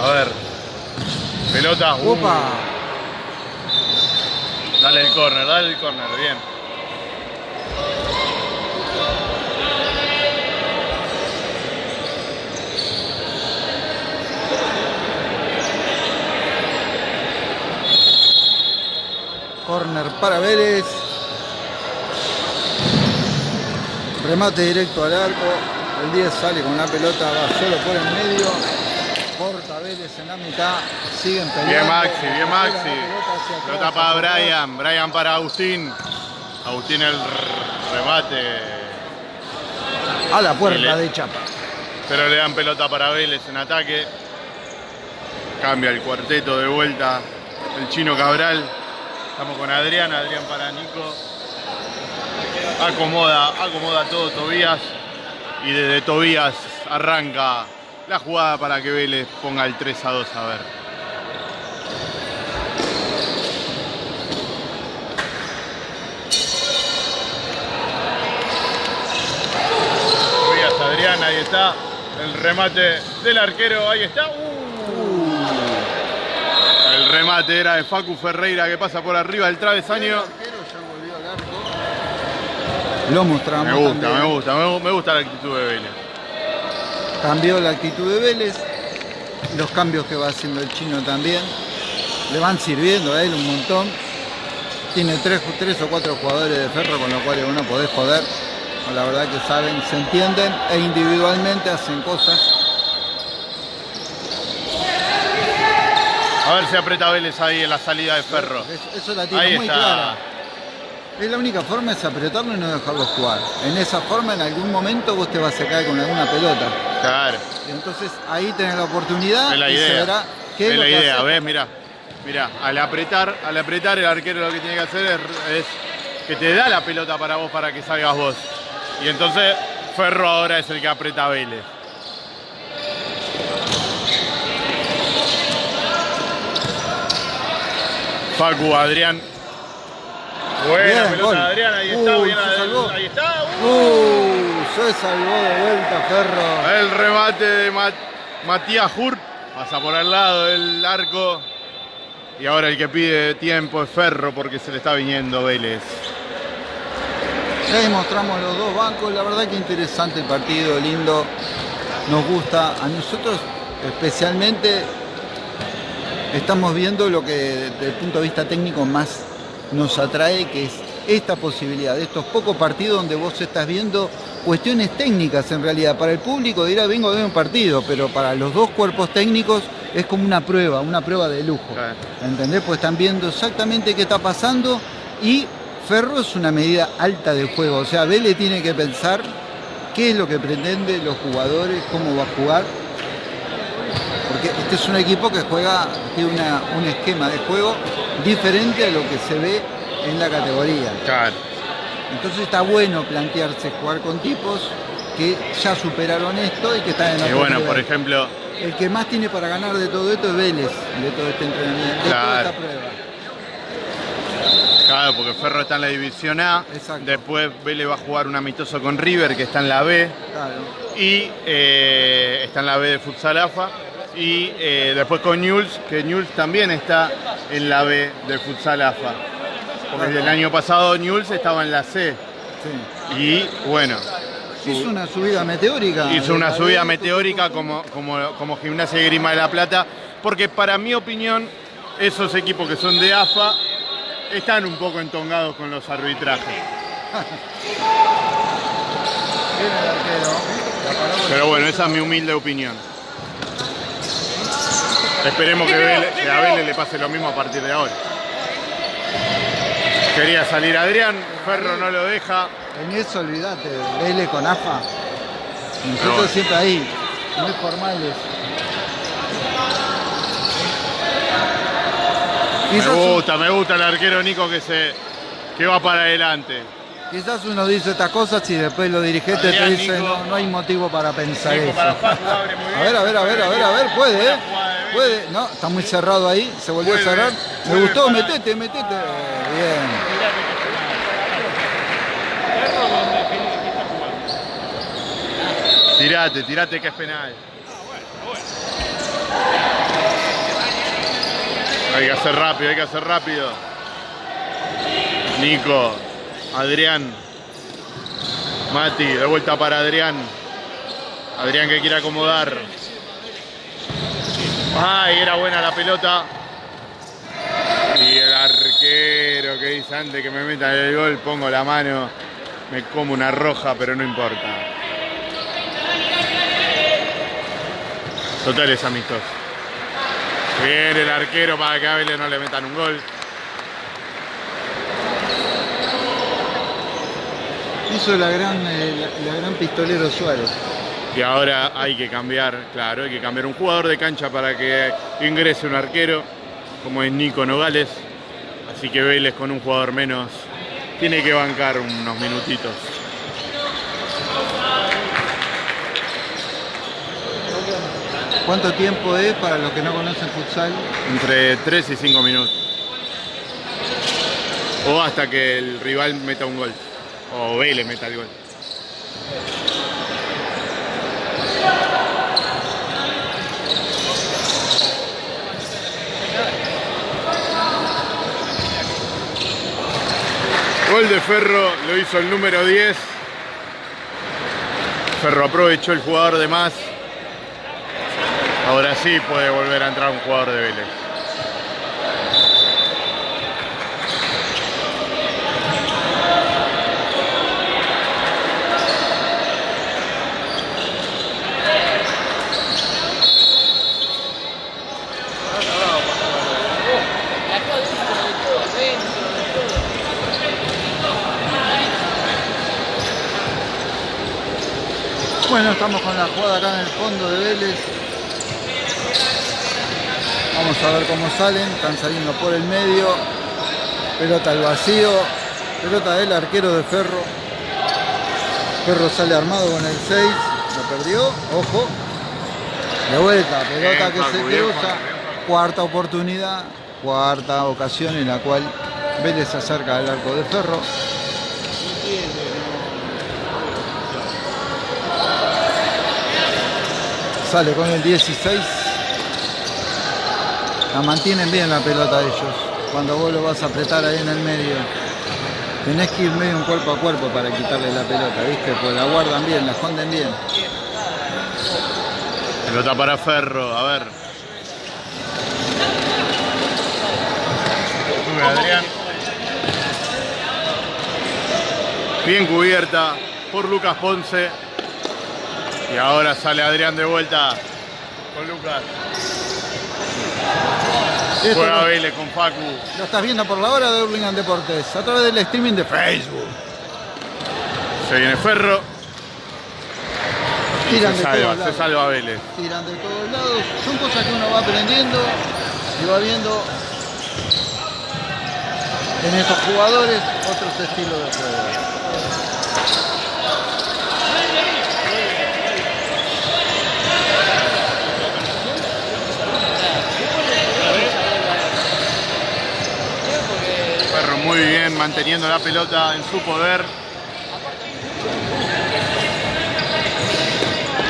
A ver. Pelota. uh, ¡Opa! Dale el córner, dale el córner, bien. Corner para Vélez. Remate directo al arco. El 10 sale con la pelota, va solo por el medio. Corta Vélez en la mitad. Siguen peleando. Bien Maxi, bien Maxi. pelota para. Brian, Brian para Agustín. Agustín el remate. A la puerta le- de Chapa. Pero le dan pelota para Vélez en ataque. Cambia el cuarteto de vuelta. El chino Cabral. Estamos con Adrián, Adrián para Nico. Acomoda, acomoda todo Tobías. Y desde Tobías arranca la jugada para que Vélez ponga el 3 a 2 a ver. Tobías, Adrián, ahí está. El remate del arquero, ahí está. Uh. El remate era de Facu Ferreira que pasa por arriba del travesaño. Lo mostramos. Me gusta, también. me gusta, me gu- me gusta la actitud de Vélez. Cambió la actitud de Vélez. Los cambios que va haciendo el chino también. Le van sirviendo a él un montón. Tiene tres, tres o cuatro jugadores de ferro con los cuales uno podés joder. La verdad que saben, se entienden e individualmente hacen cosas. A ver si aprieta Vélez ahí en la salida de Ferro. Es- Eso la tiene muy está. clara. Es la única forma es apretarlo y no dejarlo jugar. En esa forma, en algún momento vos te vas a caer con alguna pelota. Claro, Entonces ahí tenés la oportunidad es la y se idea. verá qué es, es lo la que idea. ¿ves? Mira, mira, al apretar, al apretar el arquero lo que tiene que hacer es, es que te da la pelota para vos para que salgas vos. Y entonces Ferro ahora es el que aprieta a Vélez. Facu, Adrián. Buena Bien, pelota Adrián, ahí está, Uy, bien Adrián, ahí está. uh. Uh, se salvó de vuelta Ferro. El remate de Ma- Matías Hurt pasa por al lado del arco. Y ahora el que pide tiempo es Ferro porque se le está viniendo Vélez. Ya ahí mostramos los dos bancos, la verdad que interesante el partido, lindo. nos gusta. A nosotros especialmente estamos viendo lo que desde el punto de vista técnico más nos atrae, que es esta posibilidad, de estos pocos partidos donde vos estás viendo cuestiones técnicas en realidad. Para el público dirá, vengo a ver un partido, pero para los dos cuerpos técnicos es como una prueba, una prueba de lujo. ¿Entendés? Pues están viendo exactamente qué está pasando y Ferro es una medida alta de juego. O sea, Vélez tiene que pensar qué es lo que pretende los jugadores, cómo va a jugar. Porque este es un equipo que juega, tiene una- un esquema de juego diferente a lo que se ve en la categoría. Claro. Entonces está bueno plantearse jugar con tipos que ya superaron esto y que están en Y otro bueno, nivel. por ejemplo, El que más tiene para ganar de todo esto es Vélez, de todo este entrenamiento, de toda Claro. esta prueba. claro, porque Ferro está en la división A, Exacto. después Vélez va a jugar un amistoso con River, que está en la B, Claro. y eh, está en la B de Futsal AFA, y eh, después con Newell's, que Newell's también está en la B de Futsal AFA. Porque Claro. el año pasado Newell's estaba en la C, Sí. y bueno, Hizo una subida meteórica. hizo una subida meteórica como, como, como Gimnasia y Grima de la Plata, porque para mi opinión, esos equipos que son de AFA están un poco entongados con los arbitrajes. Pero bueno, esa es mi humilde opinión. Esperemos que, Vélez- que a Vélez le pase lo mismo a partir de ahora. Quería salir Adrián, Ferro no lo deja. En eso olvídate, Vélez con AFA. Nosotros bueno. siempre ahí, muy formales. Me gusta, me gusta el arquero Nico que se que va para adelante. quizás uno dice estas cosas y después los dirigentes te Adrián, dicen Nico. no, no hay motivo para pensar Nico eso. para Facu, abre muy A ver, a ver, a ver, a ver, a ver, puede, ¿eh? Puede, no, está muy cerrado ahí, se volvió Vuelve, a cerrar. Me gustó, para- metete, metete. Bien. Tirate, tirate que es penal. Hay que hacer rápido, hay que hacer rápido. Nico, Adrián, Mati, de vuelta para Adrián. Adrián que quiere acomodar. Ay, era buena la pelota. Y el arquero que dice antes que me metan el gol, pongo la mano, me como una roja, pero no importa. Total es amistoso. Viene el arquero para que a Vélez no le metan un gol. Hizo la gran, eh, la, la gran pistolero Suárez. Y ahora hay que cambiar, claro, hay que cambiar un jugador de cancha para que ingrese un arquero, como es Nico Nogales. Así que Vélez con un jugador menos tiene que bancar unos minutitos. ¿Cuánto tiempo es para los que no conocen futsal? Entre 3 y 5 minutos. O hasta que el rival meta un gol. O Vélez meta el gol. Gol de Ferro lo hizo el número 10. Ferro aprovechó el jugador de más. Ahora sí puede volver a entrar un jugador de Vélez. Bueno, estamos con la jugada acá en el fondo de Vélez. Vamos a ver cómo salen. Están saliendo por el medio. Pelota al vacío. Pelota del arquero de Ferro. Ferro sale armado con el 6. Lo perdió. Ojo. De vuelta. Pelota que se cruza. Cuarta oportunidad. Cuarta ocasión en la cual Vélez se acerca al arco de Ferro. Sale con el 16. La mantienen bien la pelota ellos. Cuando vos lo vas a apretar ahí en el medio. Tenés que ir medio un cuerpo a cuerpo para quitarle la pelota, ¿viste? Pues la guardan bien, la esconden bien. Pelota para Ferro, a ver. Sube Adrián. Bien cubierta por Lucas Ponce. Y ahora sale Adrián de vuelta con Lucas. Esto Juega Vélez con Facu. lo estás viendo por la hora de Hurlingham Deportes, a través del streaming de Facebook. Se viene Ferro. Tiran Se de salva, todos se salva Vélez. Tiran de todos lados. Son cosas que uno va aprendiendo y va viendo en estos jugadores otros estilos de juego. Ferro muy bien manteniendo la pelota en su poder.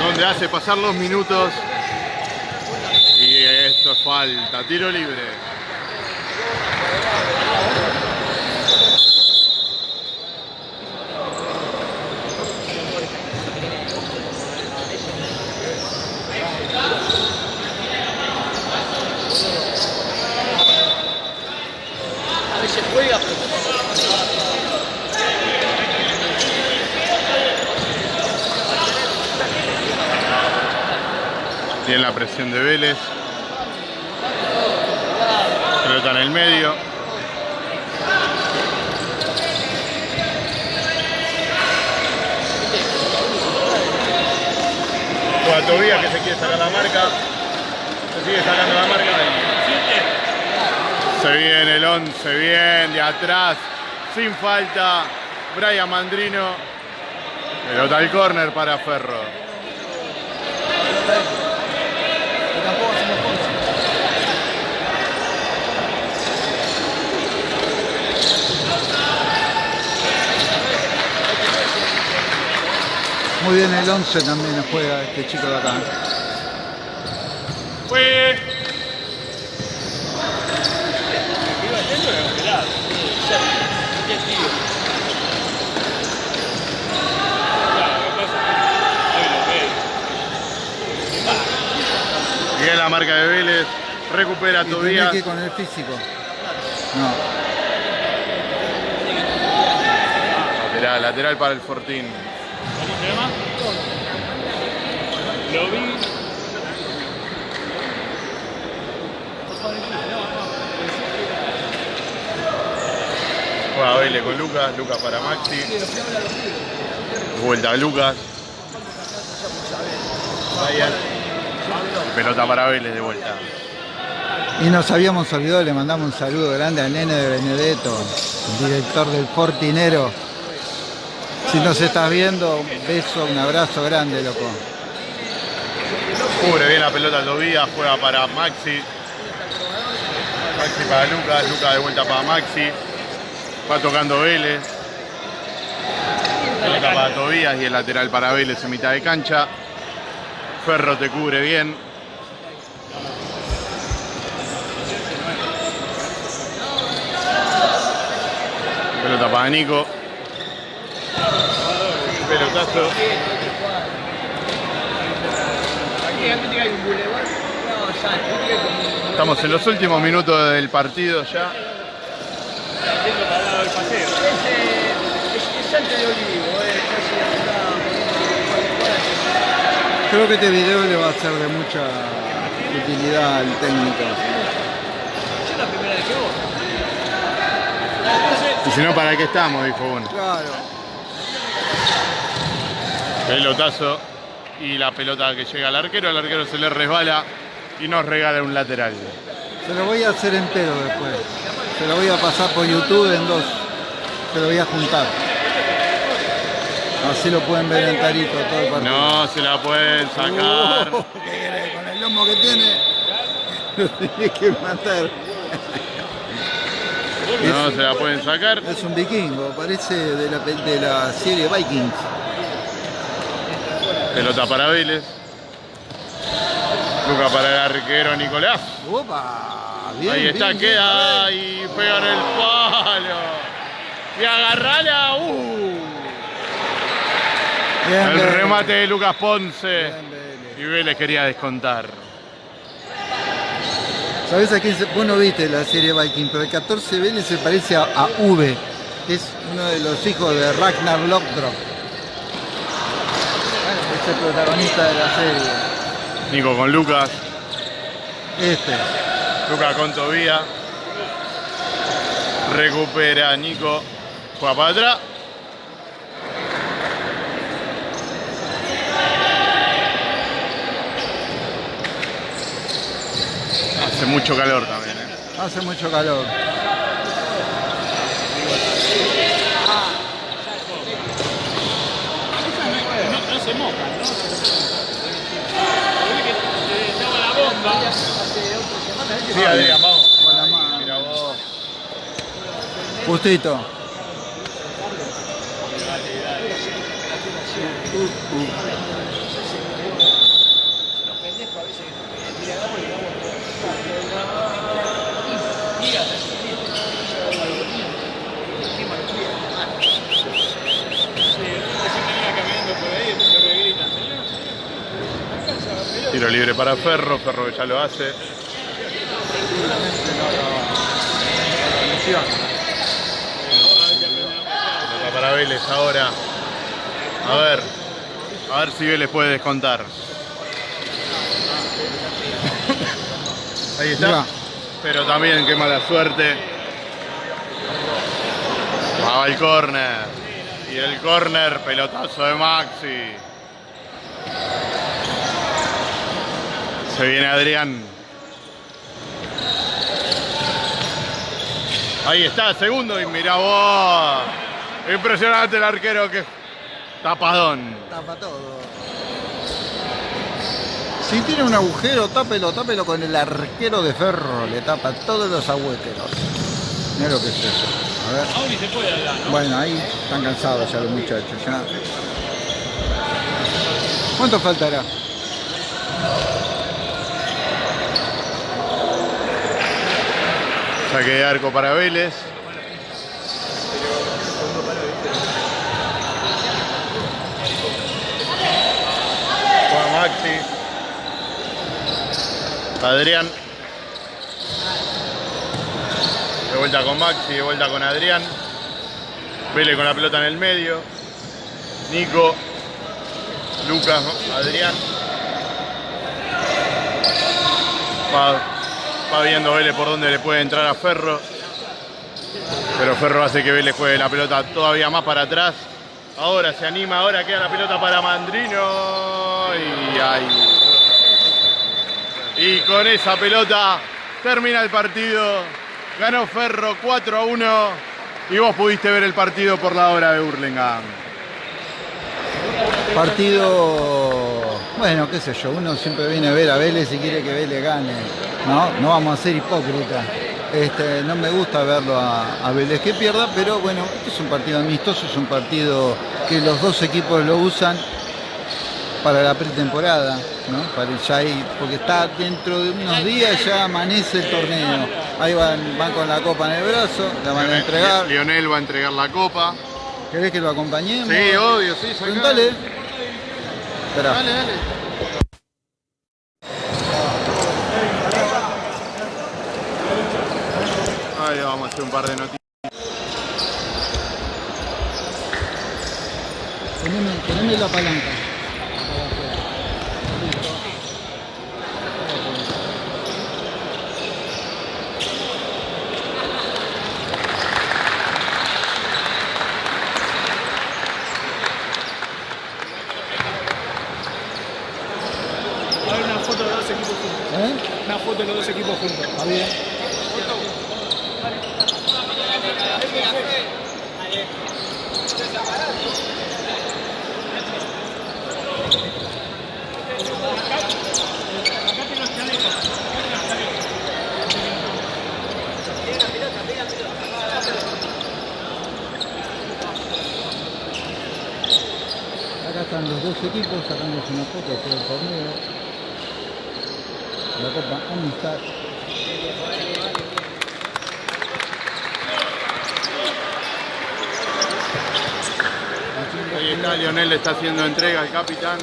Donde hace pasar los minutos. Y esto es falta, tiro libre. A veces juega, pero Tiene la presión de Vélez. Pelota en el medio. Juega Tobías que se quiere sacar la marca. Se sigue sacando la marca. Se viene el 11, bien, de atrás, sin falta. Brian Mandrino. Pelota al córner para Ferro. Muy bien el 11 también juega este chico de acá. Fue. Bien la marca de Vélez. Recupera Y Tobías. que con el físico. No. Lateral, lateral para el Fortín. Lo vi. Juega Vélez con Lucas. Lucas para Maxi. Vuelta a Lucas. Pelota para Vélez de vuelta. Y nos habíamos olvidado, le mandamos un saludo grande al nene de Benedetto, director del Fortinero. Si nos estás viendo, un beso, un abrazo grande, loco. Cubre bien la pelota Tobías, juega para Maxi. Maxi para Lucas, Lucas de vuelta para Maxi. Va tocando Vélez. Pelota para Tobías y el lateral para Vélez en mitad de cancha. Ferro te cubre bien. Pelota para Nico. Pelotazo. aquí antes que hay un boulevard. No, Santi, viste que hay como un- Estamos en los últimos minutos del partido ya. Creo que este video le va a ser de mucha utilidad al técnico. Yo la primera vez que vos. Y si no, ¿para qué estamos? Dijo uno. Claro. Pelotazo y la pelota que llega al arquero, al arquero se le resbala y nos regala un lateral. Se lo voy a hacer entero después. Se lo voy a pasar por YouTube en dos. Se lo voy a juntar. Así lo pueden ver en tarito todo el partido. No se la pueden sacar. Uh, ¿qué? Con el lomo que tiene, lo tenés que matar. No se la pueden sacar. Es un vikingo, parece de la, de la serie Vikings. Pelota para Vélez. Luca para el arquero Nicolás. Opa, bien, Ahí está, bien, bien. queda y pega en el palo. Y agarrala. Uh. El Vélez. remate de Lucas Ponce. Vélez. Y Vélez quería descontar. ¿Sabés a quién se... Vos no viste la serie Viking, pero el 14 Vélez se parece a, a V, es uno de los hijos de Ragnar Lothbrok. Es el protagonista de la serie. Nico con Lucas. Este. Lucas con Tobía. Recupera Nico. Juega para atrás. Hace mucho calor también. ¿eh? Hace mucho calor. No se mojan, ¿no? Porque que estaba la bomba. Sí, Adrián, vamos. Mira vos. Justito. Tiro libre para Ferro. Ferro que ya lo hace. Para Vélez ahora. A ver. A ver si Vélez puede descontar. Ahí está. Pero también qué mala suerte. Va el córner. Y el córner, pelotazo de Maxi. Se viene Adrián. Ahí está, segundo y mira vos. Impresionante el arquero que tapadón. Tapa todo. Si tiene un agujero, tápelo, tápelo con el arquero de ferro. Le tapa todos los agujeros. Mira lo que es eso. A ver. Aún ni se puede hablar, ¿no? Bueno, ahí están cansados ya los muchachos. Ya. ¿Cuánto faltará? Saque de arco para Vélez. Juega Maxi. Adrián. De vuelta con Maxi, de vuelta con Adrián. Vélez con la pelota en el medio. Nico. Lucas, Adrián. Va, va viendo Vélez por dónde le puede entrar a Ferro. Pero Ferro hace que Vélez juegue la pelota todavía más para atrás. Ahora se anima, ahora queda la pelota para Mandrino. Y ahí. Y con esa pelota termina el partido. Ganó Ferro 4 a 1. Y vos pudiste ver el partido por la hora de Hurlingham. Partido, bueno, qué sé yo, uno siempre viene a ver a Vélez y quiere que Vélez gane, ¿no? No vamos a ser hipócritas. Este, no me gusta verlo a, a Vélez que pierda, pero bueno, este es un partido amistoso, es un partido que los dos equipos lo usan para la pretemporada, ¿no? Para ya ahí, porque está dentro de unos días ya amanece el torneo. Ahí van, van con la copa en el brazo, la van a entregar. Lionel va a entregar la copa. ¿Querés que lo acompañemos? Sí, obvio, sí, sacá. Preguntale. Esperá. Dale, dale. Ahí vamos a hacer un par de noticias. Poneme, poneme la palanca. Va a haber una foto de los dos equipos juntos. ¿Eh? Una foto de los dos equipos juntos. Está bien. Acá están los dos equipos sacándose una foto después del torneo. La Copa Amistad. Ahí está, Lionel está haciendo entrega al capitán.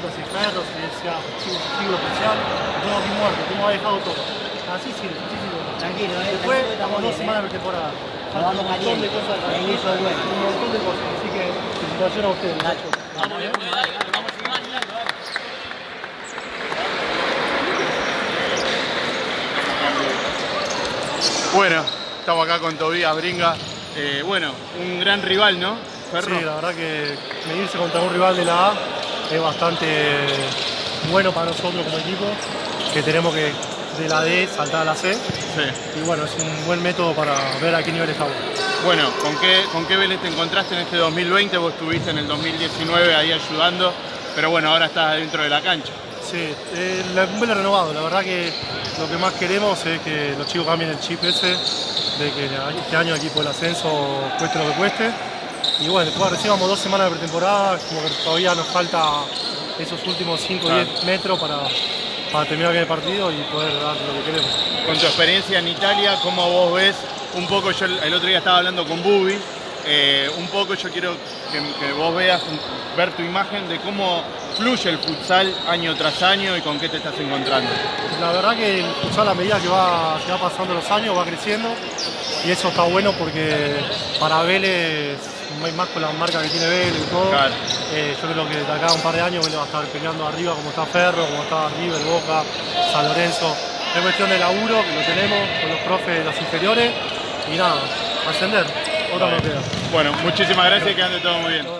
que sea chivo, chivo especial, todo aquí muerto, como ha dejado todo. Así sirve, así sirve. Tranquilo, eh, Después, estamos dos estamos semanas de temporada. Nos Falta vamos un montón de cosas. Un montón de cosas, así que felicitaciones a ustedes. Nacho. Vamos. Bueno, estamos acá con Tobías Bringa. Eh, bueno, un gran rival, ¿no? Ferro. Sí, la verdad que medirse contra un rival de la A es bastante bueno para nosotros como equipo, que tenemos que de la D saltar a la C. Sí. Y bueno, es un buen método para ver a qué nivel estamos. Bueno, ¿con qué, ¿con qué Vélez te encontraste en este 2020? Vos estuviste en el 2019 ahí ayudando, pero bueno, ahora estás dentro de la cancha. Sí, eh, un Vélez renovado. La verdad que lo que más queremos es que los chicos cambien el chip ese, de que este año el equipo del ascenso cueste lo que cueste. Y bueno, recién vamos dos semanas de pretemporada, como que todavía nos falta esos últimos 5 o 10 metros para, para terminar bien el partido y poder dar lo que queremos. Con tu experiencia en Italia, ¿cómo vos ves? Un poco, yo el otro día estaba hablando con Bubi, eh, un poco yo quiero que, que vos veas, ver tu imagen de cómo fluye el futsal año tras año y con qué te estás encontrando. La verdad que el futsal a medida que va, que va pasando los años va creciendo y eso está bueno porque para Vélez, más- más con la marca que tiene Vélez y todo, Claro. eh, yo creo que de acá a un par de años Vélez va a estar peleando arriba como está Ferro, como está River, Boca, San Lorenzo. Es cuestión de laburo que lo tenemos con los profes de las inferiores y nada, ascender, otra queda. Bueno, muchísimas gracias y que ande todo muy bien.